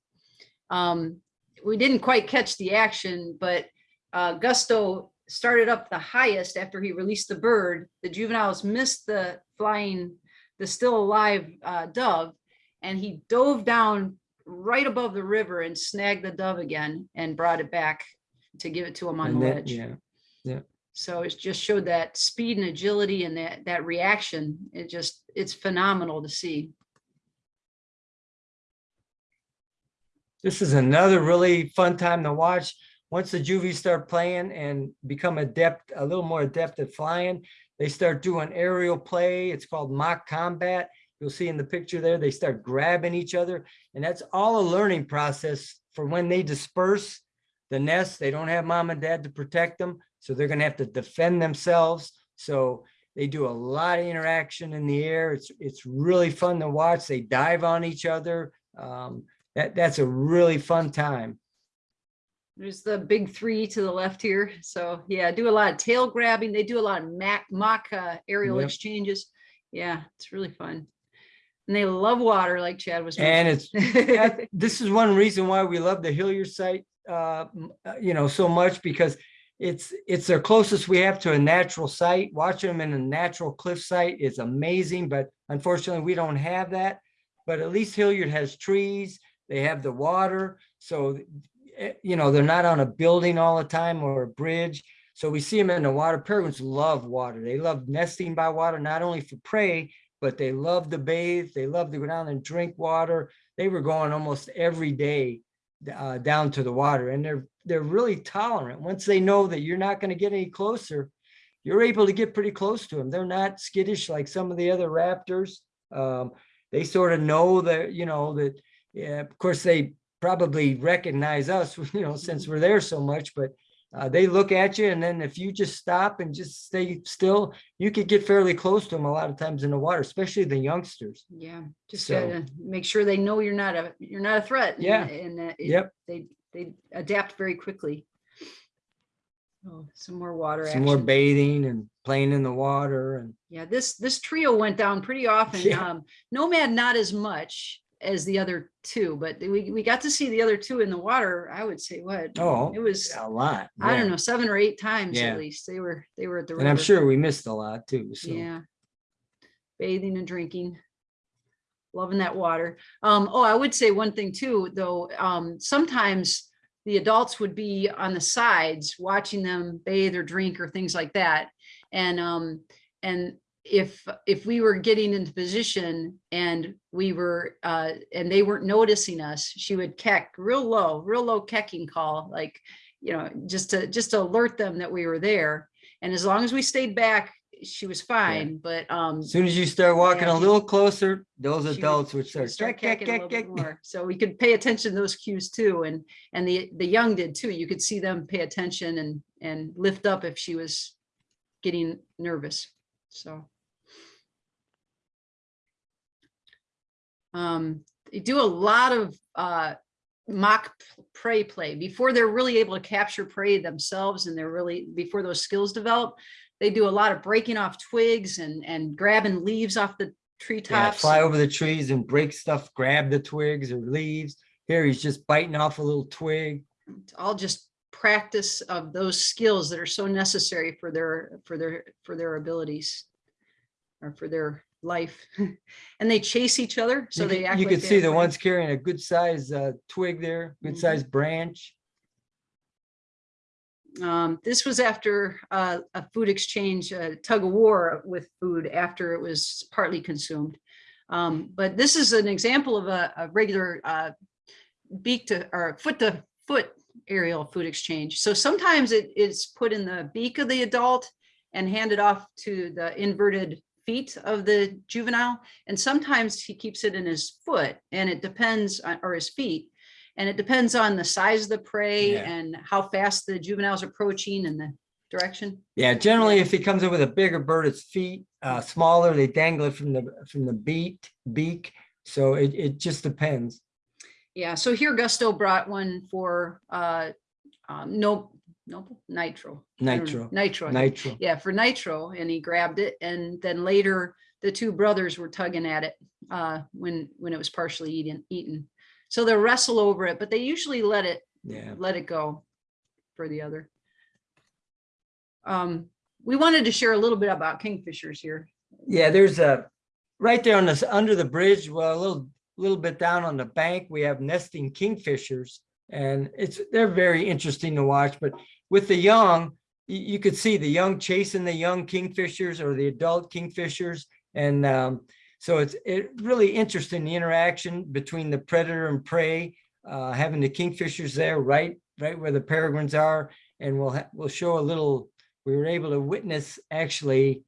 Um, we didn't quite catch the action, but uh, Gusto started up the highest after he released the bird. The juveniles missed the flying, the still alive uh, dove, and he dove down right above the river and snagged the dove again and brought it back to give it to him on And the then- ledge. Yeah, So it just showed that speed and agility and that, that reaction. It just, it's phenomenal to see. this is another really fun time to watch. Once the juvies start playing and become adept, a little more adept at flying, they start doing aerial play. It's called mock combat. You'll see in the picture there, they start grabbing each other. And that's all a learning process for when they disperse the nest. They don't have mom and dad to protect them. So they're gonna have to defend themselves. So they do a lot of interaction in the air. It's, it's really fun to watch. They dive on each other. Um, that, that's a really fun time. There's the big three to the left here. So yeah, do a lot of tail grabbing. They do a lot of mock, mock uh, aerial Yep. exchanges. Yeah, it's really fun. And they love water like Chad was. And it's, mentioning. <laughs> this is one reason why we love the Hilliard site, uh, uh, you know, so much because it's, it's their closest we have to a natural site. Watching them in a natural cliff site is amazing, but unfortunately, we don't have that. But at least Hilliard has trees, they have the water, so, eh, you know, they're not on a building all the time or a bridge. So we see them in the water. Peregrines love water. They love nesting by water, not only for prey, but they love to bathe. They love to go down and drink water. They were going almost every day uh, down to the water and they're, they're really tolerant. Once they know that you're not going to get any closer, you're able to get pretty close to them. They're not skittish like some of the other raptors. Um, they sort of know that, you know, that, yeah, of course, they probably recognize us, <laughs> you know, since we're there so much, but uh, they look at you and then if you just stop and just stay still, you could get fairly close to them a lot of times in the water, especially the youngsters. Yeah, just So- gotta make sure they know you're not a, you're not a threat. Yeah. And that it- Yep. they, they adapt very quickly. Oh, some more water Some more bathing and playing in the water and Yeah, this, this trio went down pretty often. <laughs> Yeah. Um, Nomad, not as much as the other two, but we, we got to see the other two in the water, I would say what? Oh, It was, a lot. I don't know, seven or eight times Yeah. at least. They were, they were at the And I'm sure we missed a lot too, so. Yeah. Bathing and drinking. Loving that water. Um, oh, I would say one thing too, though, um, sometimes the adults would be on the sides watching them bathe or drink or things like that. And, um, and if, if we were getting into position and we were, uh, and they weren't noticing us, she would keck real low, real low kecking call, like, you know, just to, just to alert them that we were there. And as long as we stayed back, she was fine, but, um, As soon as you start walking Yeah, a little closer, those adults would would start. start "Kek, kecking a kek, little kek, bit more. So we could pay attention to those cues too. And, and the, the young did too. You could see them pay attention and, and lift up if she was getting nervous. So. Um, they do a lot of, uh, mock prey play before they're really able to capture prey themselves and they're really, before those skills develop. They do a lot of breaking off twigs and, and grabbing leaves off the Yeah, treetops. fly over the trees and break stuff, grab the twigs or leaves. Here, he's just biting off a little twig. It's all just practice of those skills that are so necessary for their, for their, for their abilities or for their life. <laughs> And they chase each other, so You they act You like could see the friends. ones carrying a good size uh, twig there, good Mhm. sized branch. Um, this was after uh, a food exchange, uh, tug of war with food after it was partly consumed. Um, but this is an example of a, a regular uh, beak to or foot to foot aerial food exchange. So sometimes it is put in the beak of the adult and handed off to the inverted feet of the juvenile. And sometimes he keeps it in his foot and it depends, on- or his feet. And it depends on the size of the prey Yeah. and how fast the juvenile's approaching and the direction. Yeah, generally, if he comes in with a bigger bird, its feet, uh, smaller, they dangle it from the, from the beak, beak. So it, it just depends. Yeah, so here Gusto brought one for, uh, um, no, no, nitro. I don't know, Nitro, Nitro. Nitro. Yeah, for nitro, and he grabbed it, and then later, the two brothers were tugging at it, uh, when, when it was partially eaten, eaten. So they'll wrestle over it, but they usually let it, Yeah, let it go for the other. Um, we wanted to share a little bit about kingfishers here. yeah, there's a, right there on this, under the bridge, well, a little, little bit down on the bank, we have nesting kingfishers. And it's, they're very interesting to watch, but with the young, you, could see the young chasing the young kingfishers or the adult kingfishers. And um, so it's it really interesting, the interaction between the predator and prey, uh, having the kingfishers there right, right where the peregrines are. And we'll, we'll show a little, we were able to witness actually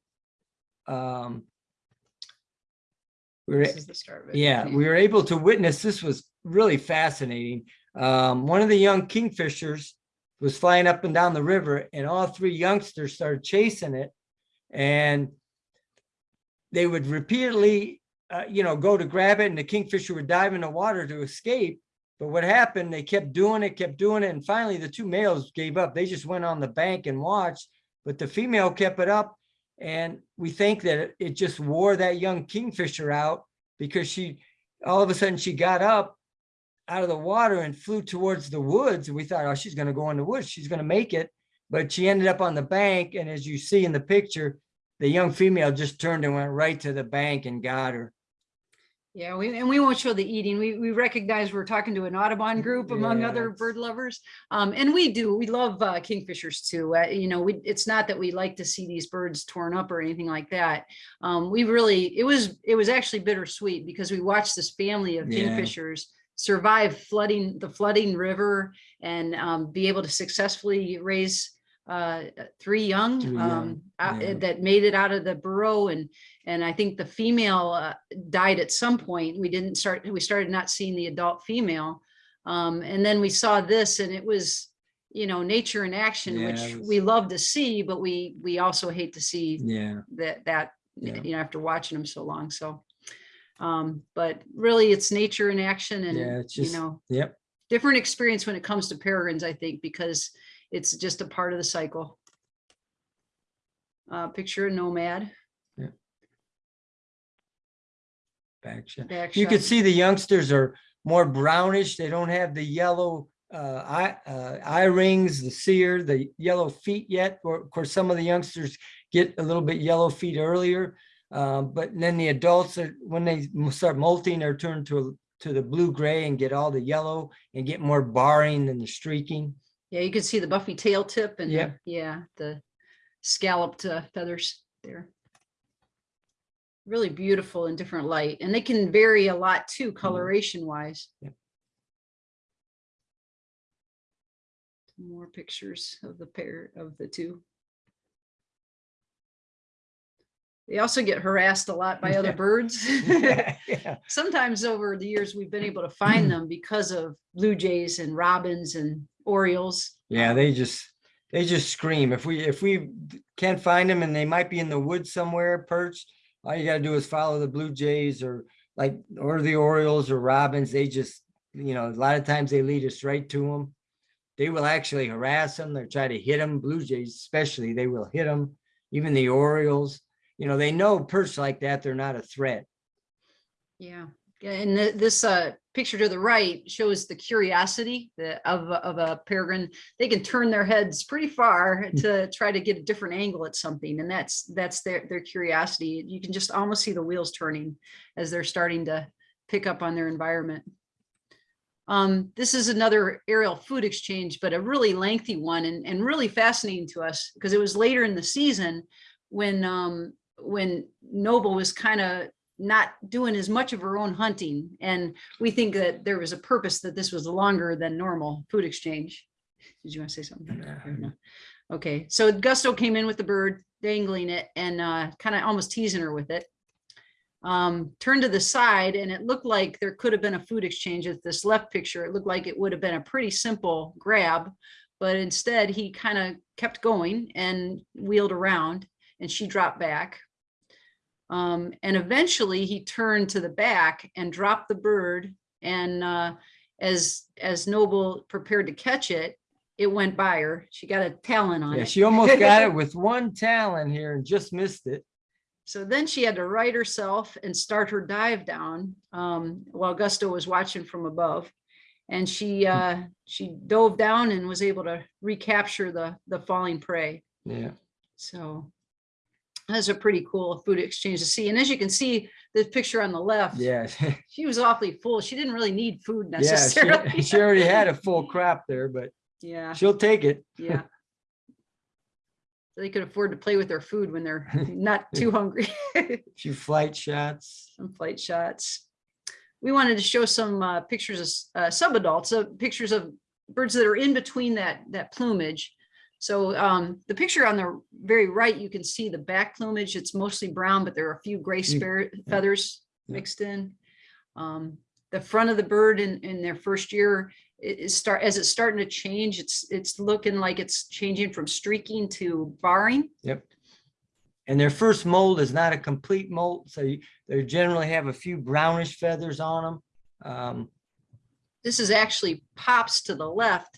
um, we were, This is the start of it. yeah, we were able to witness, this was really fascinating. Um, one of the young kingfishers was flying up and down the river and all three youngsters started chasing it. And they would repeatedly, uh, you know, go to grab it and the kingfisher would dive in the water to escape. But what happened, they kept doing it, kept doing it. And finally the two males gave up. They just went on the bank and watched, but the female kept it up. And we think that it- it just wore that young kingfisher out because she, all of a sudden she got up out of the water and flew towards the woods. And we thought, oh, she's gonna go in the woods. She's gonna make it. But she ended up on the bank. And as you see in the picture, the young female just turned and went right to the bank and got her. Yeah, we, and we won't show the eating. We, we recognize we're talking to an Audubon group among Yeah, other bird lovers. Um, and we do, we love uh, kingfishers too. Uh, you know, we, it's not that we like to see these birds torn up or anything like that. Um, we really, it was, it was actually bittersweet because we watched this family of Yeah. kingfishers survive flooding, the flooding river and um, be able to successfully raise uh, three young Three um, young, out- yeah. that made it out of the burrow and and I think the female uh, died at some point. We didn't start, we started not seeing the adult female. Um, and then we saw this and it was, you know, nature in action, Yeah, which was- we love to see, but we, we also hate to see Yeah, that, that, Yeah. you know, after watching them so long. So, um, but really it's nature in action and, Yeah, it's you know, yep. different experience when it comes to peregrines, I think, because it's just a part of the cycle. Uh, picture a nomad. Back shot. back You could shot. see the youngsters are more brownish. They don't have the yellow uh, eye, uh, eye rings, the cere, the yellow feet yet. Or of course, some of the youngsters get a little bit yellow feet earlier. Um, but then the adults are, when they start molting, they're turned to, to the blue gray and get all the yellow and get more barring than the streaking. Yeah, you can see the buffy tail tip and, the- yeah, the scalloped uh, feathers there. Really beautiful in different light, and they can vary a lot too, coloration wise. Yep. More pictures of the pair of the two. They also get harassed a lot by <laughs> other <laughs> Yeah. birds. Yeah, <laughs> sometimes over the years, we've been able to find mm. them because of blue jays and robins and orioles. Yeah, they just, they just scream. If we, if we can't find them and they might be in the woods somewhere perched, all you gotta do is follow the blue jays or like, or the orioles or robins. They just, you know, a lot of times they lead us right to them. They will actually harass them. They try to hit them, blue jays especially, they will hit them. Even the orioles, you know, they know perch like that, they're not a threat. Yeah, and th- this uh picture to the right shows the curiosity of a- of a peregrine. They can turn their heads pretty far to try to get a different angle at something, and that's that's their their curiosity. You can just almost see the wheels turning as they're starting to pick up on their environment. Um, this is another aerial food exchange, but a really lengthy one and, and really fascinating to us because it was later in the season when um, when Noble was kind of not doing as much of her own hunting. And we think that there was a purpose that this was longer than normal food exchange. Did you want to say something? No? Okay, so Gusto came in with the bird, dangling it and uh, kind of almost teasing her with it. Um, turned to the side and it looked like there could have been a food exchange at this left picture. It looked like it would have been a pretty simple grab, but instead he kind of kept going and wheeled around and she dropped back. Um, and eventually he turned to the back and dropped the bird and uh, as as Noble prepared to catch it, it went by her. She got a talon on Yeah, it. she almost <laughs> got it with one talon here and just missed it. So then she had to right herself and start her dive down um, while Gusto was watching from above. And she uh, she dove down and was able to recapture the the falling prey. Yeah. So that's a pretty cool food exchange to see. And as you can see, the picture on the left, Yeah. <laughs> she was awfully full. She didn't really need food Yeah, <laughs> necessarily. she, she already had a full crop there, but yeah. she'll take it. <laughs> Yeah. They could afford to play with their food when they're not too hungry. A few flight shots. Some flight shots. We wanted to show some uh, pictures of uh, subadults, uh, pictures of birds that are in between that that plumage. So um, the picture on the very right, you can see the back plumage. It's mostly brown, but there are a few gray spare feathers Yeah. mixed in. Um, the front of the bird in, in their first year it is start as it's starting to change. It's it's looking like it's changing from streaking to barring. Yep. And their first molt is not a complete molt, so you- they generally have a few brownish feathers on them. Um, this is actually pops to the left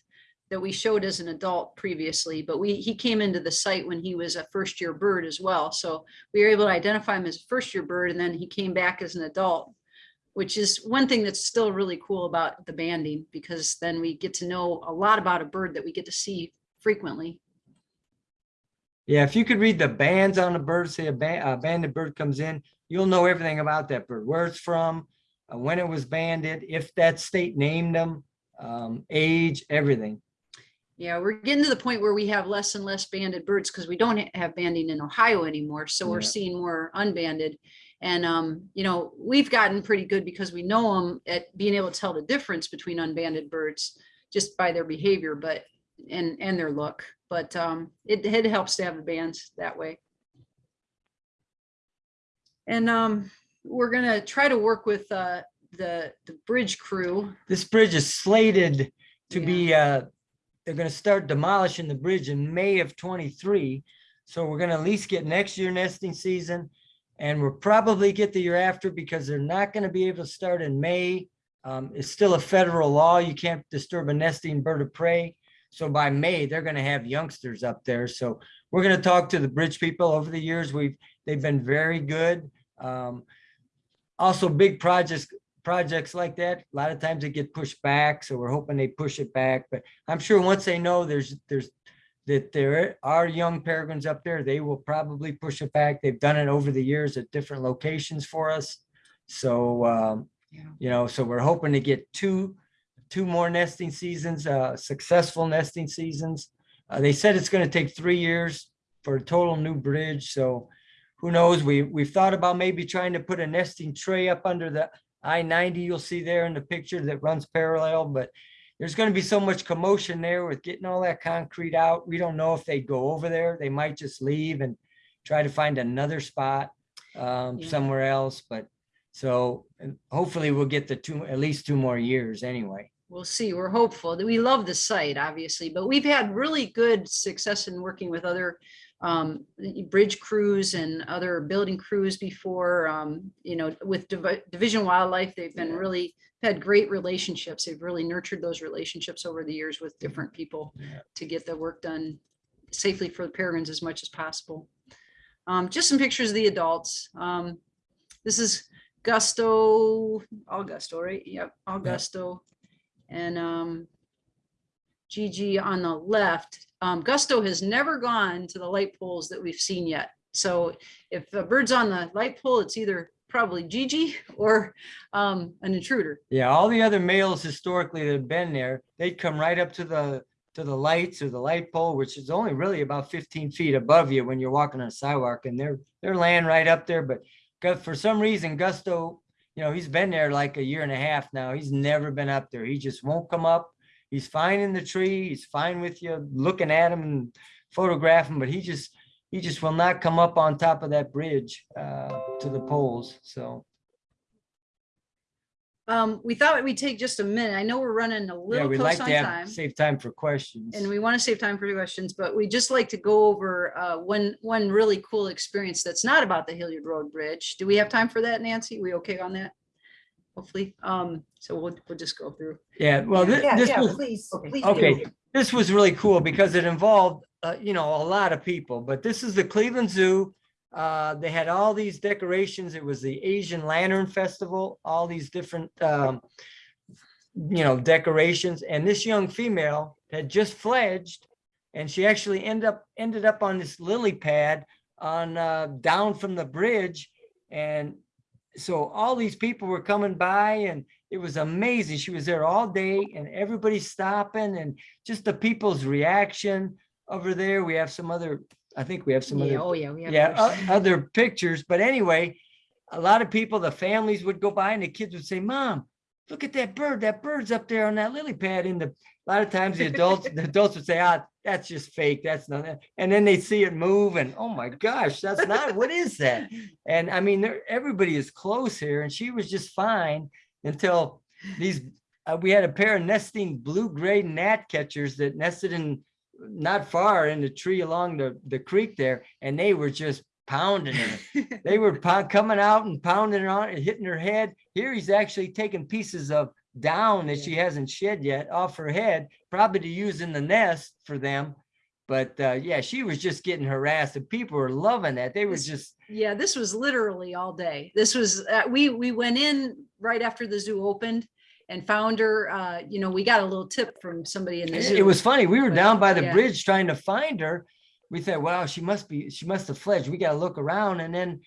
that we showed as an adult previously, but we, he came into the site when he was a first year bird as well. So we were able to identify him as a first year bird and then he came back as an adult, which is one thing that's still really cool about the banding because then we get to know a lot about a bird that we get to see frequently. Yeah, if you could read the bands on a bird, say a band, a banded bird comes in, you'll know everything about that bird, where it's from, uh, when it was banded, if that state named them, um, age, everything. Yeah, we're getting to the point where we have less and less banded birds because we don't have banding in Ohio anymore. So we're seeing more unbanded. And, um, you know, we've gotten pretty good because we know them at being able to tell the difference between unbanded birds just by their behavior, but, and, and their look. But, um, it, it helps to have the bands that way. And, um, we're gonna try to work with, uh, the, the bridge crew. This bridge is slated to Yeah. be, uh, they're gonna start demolishing the bridge in May of twenty-three. So we're gonna at least get next year nesting season. And we'll probably get the year after because they're not gonna be able to start in May. Um, it's still a federal law. You can't disturb a nesting bird of prey. So by May, they're gonna have youngsters up there. So we're gonna talk to the bridge people over the years. We've, they've been very good. Um, also big projects, projects like that, a lot of times they get pushed back, so we're hoping they push it back, but I'm sure once they know there's, there's, that there are young peregrines up there, they will probably push it back. They've done it over the years at different locations for us. So, um, Yeah. you know, so we're hoping to get two, two more nesting seasons, uh, successful nesting seasons. Uh, they said it's gonna take three years for a total new bridge, so who knows? We, we've thought about maybe trying to put a nesting tray up under the I ninety you'll see there in the picture that runs parallel, but there's gonna be so much commotion there with getting all that concrete out. We don't know if they go over there. They might just leave and try to find another spot um, Yeah. somewhere else, but so hopefully we'll get the two, at least two more years anyway. We'll see. We're hopeful that we love the site, obviously, but we've had really good success in working with other um, bridge crews and other building crews before, um, you know, with Divi- Division Wildlife, they've been Yeah. really had great relationships. They've really nurtured those relationships over the years with different people Yeah. to get the work done safely for the peregrines as much as possible. Um, just some pictures of the adults. Um, this is Gusto, Augusto, right? Yep, Augusto. And um, Gigi on the left. Um, Gusto has never gone to the light poles that we've seen yet. So if a bird's on the light pole, it's either probably Gigi <laughs> or um, an intruder. Yeah, all the other males historically that have been there, they'd come right up to the, to the lights or the light pole, which is only really about fifteen feet above you when you're walking on a sidewalk and they're, they're laying right up there, but for some reason Gusto, you know, he's been there like a year and a half now. He's never been up there. He just won't come up. He's fine in the tree. He's fine with you looking at him and photographing, but he just, he just will not come up on top of that bridge uh, to the poles, so. Um, we thought we'd take just a minute. I know we're running a little Yeah, we like close to on have, time. save time for questions. And we want to save time for questions, but we just like to go over uh, one, one really cool experience that's not about the Hilliard Road Bridge. Do we have time for that, Nancy? We okay on that? Hopefully, um, so we'll, we'll just go through. Yeah, well, thi- Yeah, this yeah, was, please, okay, please okay. this was really cool because it involved, uh, you know, a lot of people, but this is the Cleveland Zoo. Uh, they had all these decorations. It was the Asian Lantern Festival, all these different, um, you know, decorations. And this young female had just fledged and she actually ended up, ended up on this lily pad on, uh, down from the bridge. And so all these people were coming by and it was amazing. She was there all day and everybody stopping and just the people's reaction over there. We have some other, I think we have some Yeah, other, oh, yeah, we have. yeah, <laughs> other pictures. But anyway, a lot of people, the families would go by and the kids would say, mom, look at that bird. That bird's up there on that lily pad. And the, a lot of times the adults, the adults would say, ah, that's just fake. That's not, it." and then they see it move and, oh my gosh, that's not, what is that? <laughs> And I mean, everybody is close here and she was just fine until these, uh, we had a pair of nesting blue-gray gnat catchers that nested in not far in the tree along the, the creek there, and they were just pounding it. <laughs> They were coming out and pounding it on it, hitting her head. Here he's actually taking pieces of down that she hasn't shed yet off her head, probably to use in the nest for them. But uh, yeah, she was just getting harassed and people were loving that. They were just, Yeah, this was literally all day. This was, uh, we, we went in right after the zoo opened and found her, uh, you know, we got a little tip from somebody in the zoo. It was funny. We were but, down by the yeah. bridge trying to find her. We thought, wow, she must be, she must have fled. We gotta look around. And then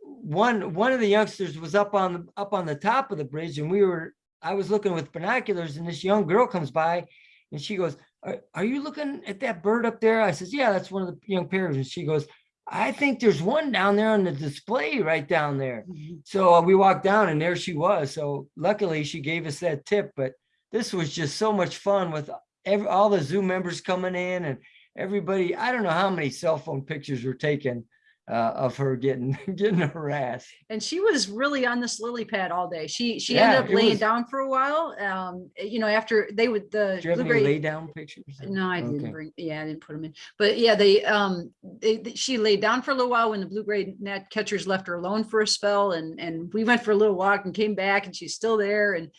one, one of the youngsters was up on, the up on the top of the bridge and we were, I was looking with binoculars and this young girl comes by and she goes, are, are you looking at that bird up there? I says, yeah, that's one of the young parents. And she goes, I think there's one down there on the display right down there. Mhm. So uh, we walked down and there she was. So luckily she gave us that tip, but this was just so much fun with every, all the Zoom members coming in and everybody, I don't know how many cell phone pictures were taken uh, of her getting, <laughs> getting harassed. And she was really on this lily pad all day. She, she Yeah, ended up laying was- down for a while. Um, you know, after they would, the. Do you blueberry- lay down pictures? No, I Okay. didn't bring, yeah, I didn't put them in, but yeah, they, um, they, they- she laid down for a little while when the blue-gray gnat catchers left her alone for a spell and, and we went for a little walk and came back and she's still there and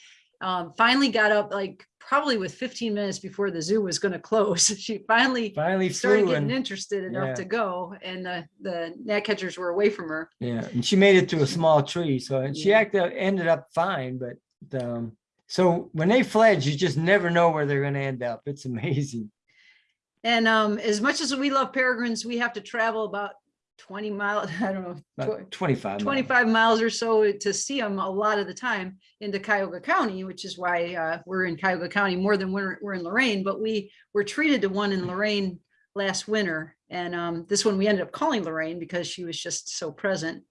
um, finally got up like probably with fifteen minutes before the zoo was gonna <laughs> close. She finally Finally started getting and, interested yeah. enough to go and the, the gnat catchers were away from her. yeah, and she made it to a small tree. So and she Yeah. acted, ended up fine, but um, so when they fled, you just never know where they're gonna end up. It's <laughs> amazing. And um, as much as we love peregrines, we have to travel about twenty miles, <laughs> I don't know, About twenty-five. miles. 25 miles or so to see them a lot of the time into Cuyahoga County, which is why uh, we're in Cuyahoga County more than we're, we're in Lorain, but we were treated to one in Lorain last winter. And um, this one we ended up calling Lorraine because she was just so present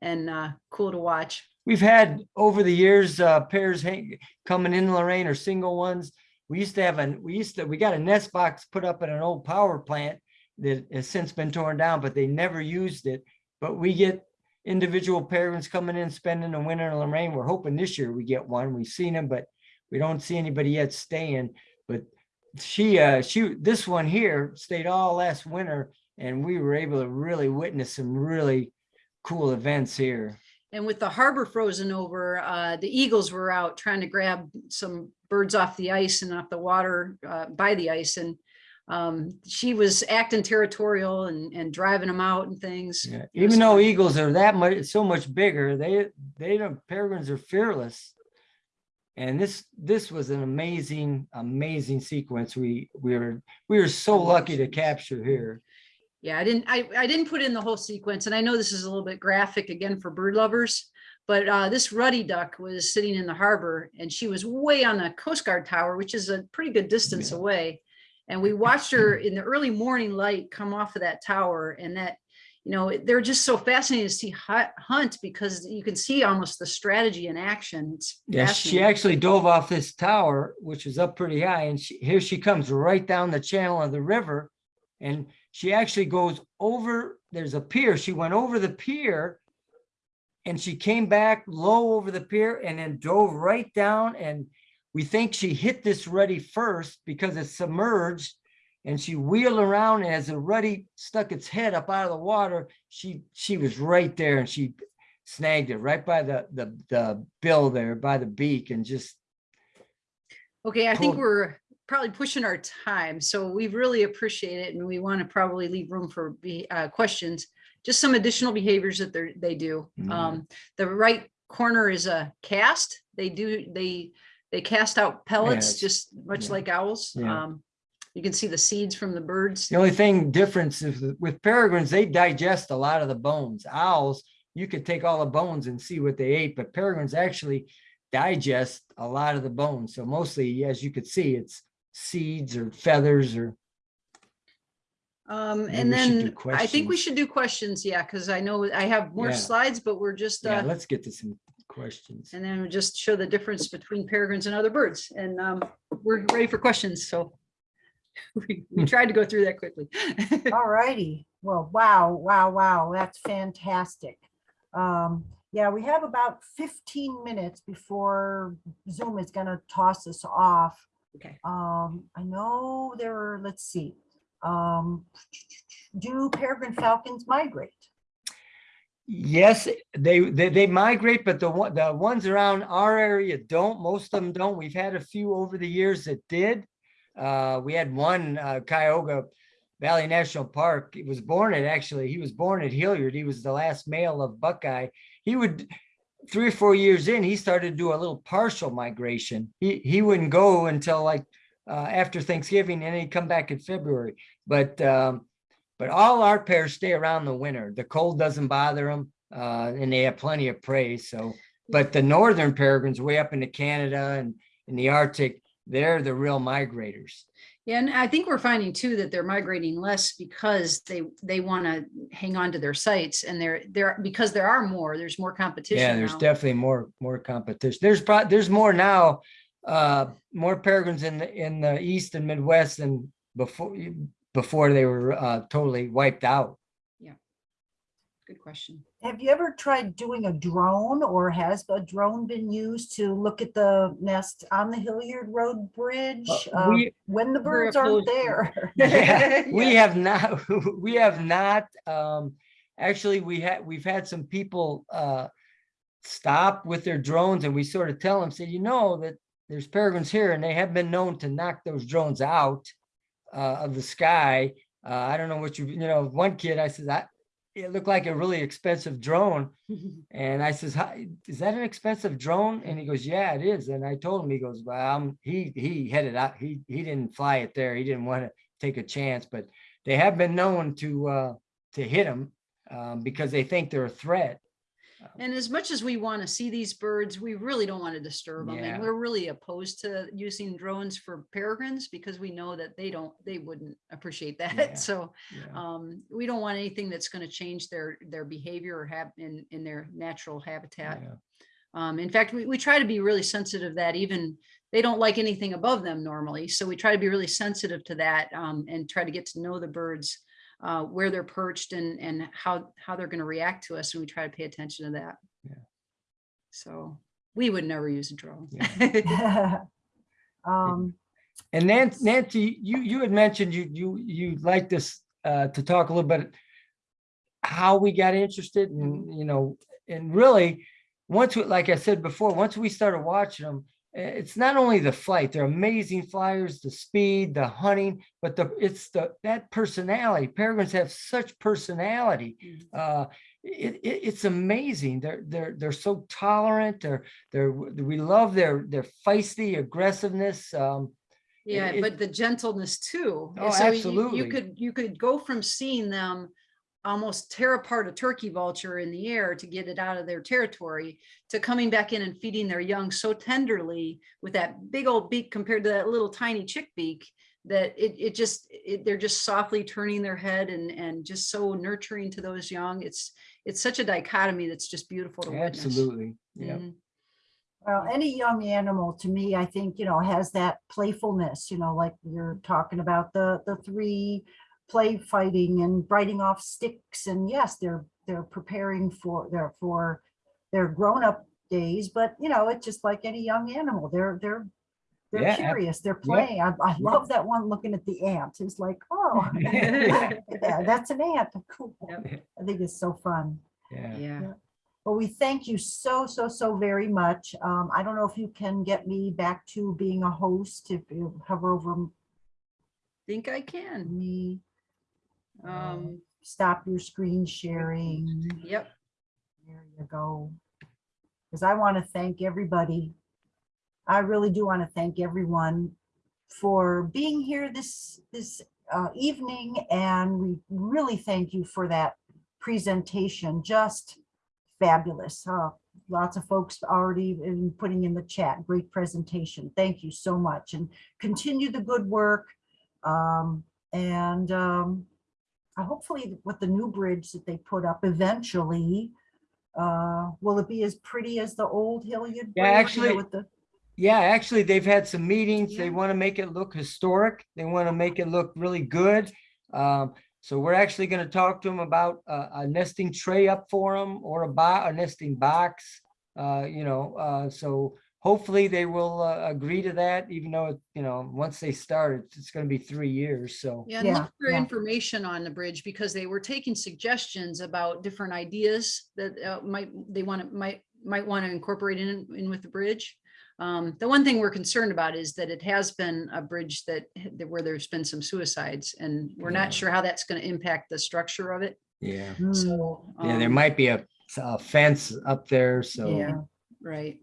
and uh, cool to watch. We've had over the years, uh, pairs hang, coming in Lorain or single ones. We used to have an, we used to, we got a nest box put up at an old power plant that has since been torn down, but they never used it. But we get individual parents coming in, spending the winter in Lorain. We're hoping this year we get one. We've seen them, but we don't see anybody yet staying. But she, uh, she, this one here stayed all last winter and we were able to really witness some really cool events here. And with the harbor frozen over, uh, the Eagles were out trying to grab some birds off the ice and off the water uh, by the ice. And um, she was acting territorial and, and driving them out and things. Yeah, even though fun. eagles are that much, so much bigger, they, they don't, peregrines are fearless. And this, this was an amazing, amazing sequence. We, we were, we were so lucky to capture here. Yeah, I didn't, I, I didn't put in the whole sequence and I know this is a little bit graphic again for bird lovers. But uh, this ruddy duck was sitting in the harbor and she was way on the Coast Guard tower, which is a pretty good distance Yeah. away. And we watched her in the early morning light come off of that tower and that, you know, they're just so fascinating to see hunt because you can see almost the strategy in action. It's Yeah, she actually dove off this tower, which was up pretty high, and she, here she comes right down the channel of the river. And she actually goes over, there's a pier, she went over the pier and she came back low over the pier and then drove right down and we think she hit this ruddy first because it's submerged and she wheeled around as the ruddy stuck its head up out of the water, she, she was right there and she snagged it right by the, the, the bill there, by the beak and just, Okay, I think we're probably pushing our time, so we really appreciate it and we want to probably leave room for be, uh, questions. Just some additional behaviors that they do. Mhm. Um, the right corner is a cast. They do, they, they cast out pellets, just much yeah. like owls. Yeah. Um, you can see the seeds from the birds. the only thing difference is that with peregrines, they digest a lot of the bones. Owls, you could take all the bones and see what they ate, but peregrines actually digest a lot of the bones. So mostly, as you could see, it's seeds or feathers or Um, Maybe and we should do then I think we questions. should do questions, yeah, because I know I have more Yeah. slides, but we're just, Yeah, uh, let's get to some questions. and then we just show the difference between peregrines and other birds. And, um, we're ready for questions, so <laughs> we, we tried to go through that quickly. <laughs> All righty. Well, wow, wow, wow, that's fantastic. Um, yeah, we have about fifteen minutes before Zoom is gonna toss us off. Okay. Um, I know there are, let's see. Um, do peregrine falcons migrate? Yes, they, they, they migrate, but the the ones around our area don't, most of them don't. We've had a few over the years that did. Uh, we had one, uh, Cuyahoga Valley National Park. He was born at, actually, he was born at Hilliard. He was the last male of Buckeye. He would, three or four years in, he started to do a little partial migration. He, he wouldn't go until like, uh, after Thanksgiving and he'd come back in February. But, um, but all our pairs stay around the winter. The cold doesn't bother them, uh, and they have plenty of prey. So, but the northern peregrines way up into Canada and in the Arctic, they're the real migrators. Yeah, and I think we're finding too that they're migrating less because they, they want to hang on to their sites and they're, there, because there are more, there's more competition Yeah, there's now. definitely more, more competition. There's pro, there's more now, uh, more peregrines in the, in the east and Midwest than before, before they were, uh, totally wiped out. Yeah, good question. Have you ever tried doing a drone or has a drone been used to look at the nest on the Hilliard Road Bridge? Uh, um, When the birds aren't opposed to it. there? <laughs> Yeah, <laughs> <laughs> we have not, we have not, um, actually, we had, we've had some people, uh, stop with their drones and we sort of tell them, say, you know, that there's peregrines here and they have been known to knock those drones out, uh, of the sky. Uh, I don't know what you, you know, one kid, I said, that, it looked like a really expensive drone. <laughs> And I says, "Hi, is that an expensive drone? And he goes, yeah, it is. And I told him, he goes, well, um, he, he headed out, he, he didn't fly it there. He didn't want to take a chance, but they have been known to, uh, to hit them, um, because they think they're a threat. And as much as we want to see these birds, we really don't want to disturb them. Yeah. And we're really opposed to using drones for peregrines because we know that they don't, they wouldn't appreciate <laughs> Yeah. that. So Yeah. um, we don't want anything that's going to change their, their behavior or have in, in their natural habitat. Yeah. Um, in fact, we, we try to be really sensitive that even they don't like anything above them normally. So we try to be really sensitive to that um, and try to get to know the birds, uh, where they're perched and, and how, how they're going to react to us. And we try to pay attention to that. Yeah. So we would never use a drone. <laughs> <laughs> Um, And Nancy, Nancy, you, you had mentioned you, you, you'd like this, uh, to talk a little bit how we got interested and, you know, and really, once, we like I said before, once we started watching them, it's not only the flight, they're amazing flyers, the speed, the hunting, but the, it's the, that personality. Peregrines have such personality. Mhm. Uh, it, it, it's amazing. They're, they're, they're so tolerant. They're, they're, we love their, their feisty aggressiveness. Um, Yeah, it- but the gentleness too. Oh, So you- You could, you could go from seeing them almost tear apart a turkey vulture in the air to get it out of their territory to coming back in and feeding their young so tenderly with that big old beak compared to that little tiny chick beak that it, it just, it, they're just softly turning their head and, and just so nurturing to those young. It's, it's such a dichotomy that's just beautiful to witness. absolutely. Yeah. Mhm. Well, any young animal to me, I think, you know, has that playfulness, you know, like you're talking about the, the three play fighting and biting off sticks. And yes, they're, they're preparing for, their for their grown-up days, but you know, it's just like any young animal. They're, they're, they're ab- curious, they're playing. I, I love that one looking at the ant. It's like, oh, Yeah, <laughs> yeah, that's an ant. Cool. Yep. I think it's so fun. Yeah. Well, we thank you so, so, so very much. Um, I don't know if you can get me back to being a host, if you hover over Think I can. me, Um, stop your screen sharing. yep. There you go. Because I want to thank everybody. I really do want to thank everyone for being here this, this uh, evening. And we really thank you for that presentation. Just fabulous. Uh, Lots of folks already been putting in the chat. Great presentation. Thank you so much. And continue the good work. Um, And um, hopefully with the new bridge that they put up eventually, uh, will it be as pretty as the old Hilliard? Yeah, Bridge, you know, actually- With the, Yeah, actually, they've had some meetings. They want to make it look historic. They want to make it look really good. Um, so we're actually going to talk to them about a, a nesting tray up for them or a bo- a nesting box. Uh, you know, uh, so hopefully they will uh, agree to that, even though, it- you know, once they start, it's, it's going to be three years. So Yeah, and Yeah, look for yeah. information on the bridge because they were taking suggestions about different ideas that uh, might, they want to, might, might want to incorporate in, in with the bridge. Um, the one thing we're concerned about is that it has been a bridge that, that where there's been some suicides and we're Yeah. not sure how that's going to impact the structure of it. yeah, Hmm, So. yeah, there um, might be a, a fence up there. So yeah, Right,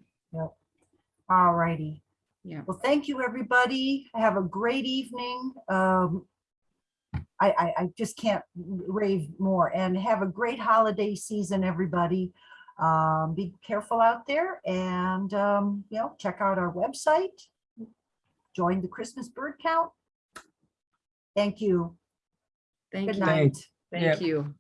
all righty. yeah. Well, thank you, everybody. Have a great evening. Um, I, I, I just can't rave more and have a great holiday season, everybody. Um, be careful out there and, um, you know, check out our website. Join the Christmas bird count. Thank you. Thank Good you. night. Thank you.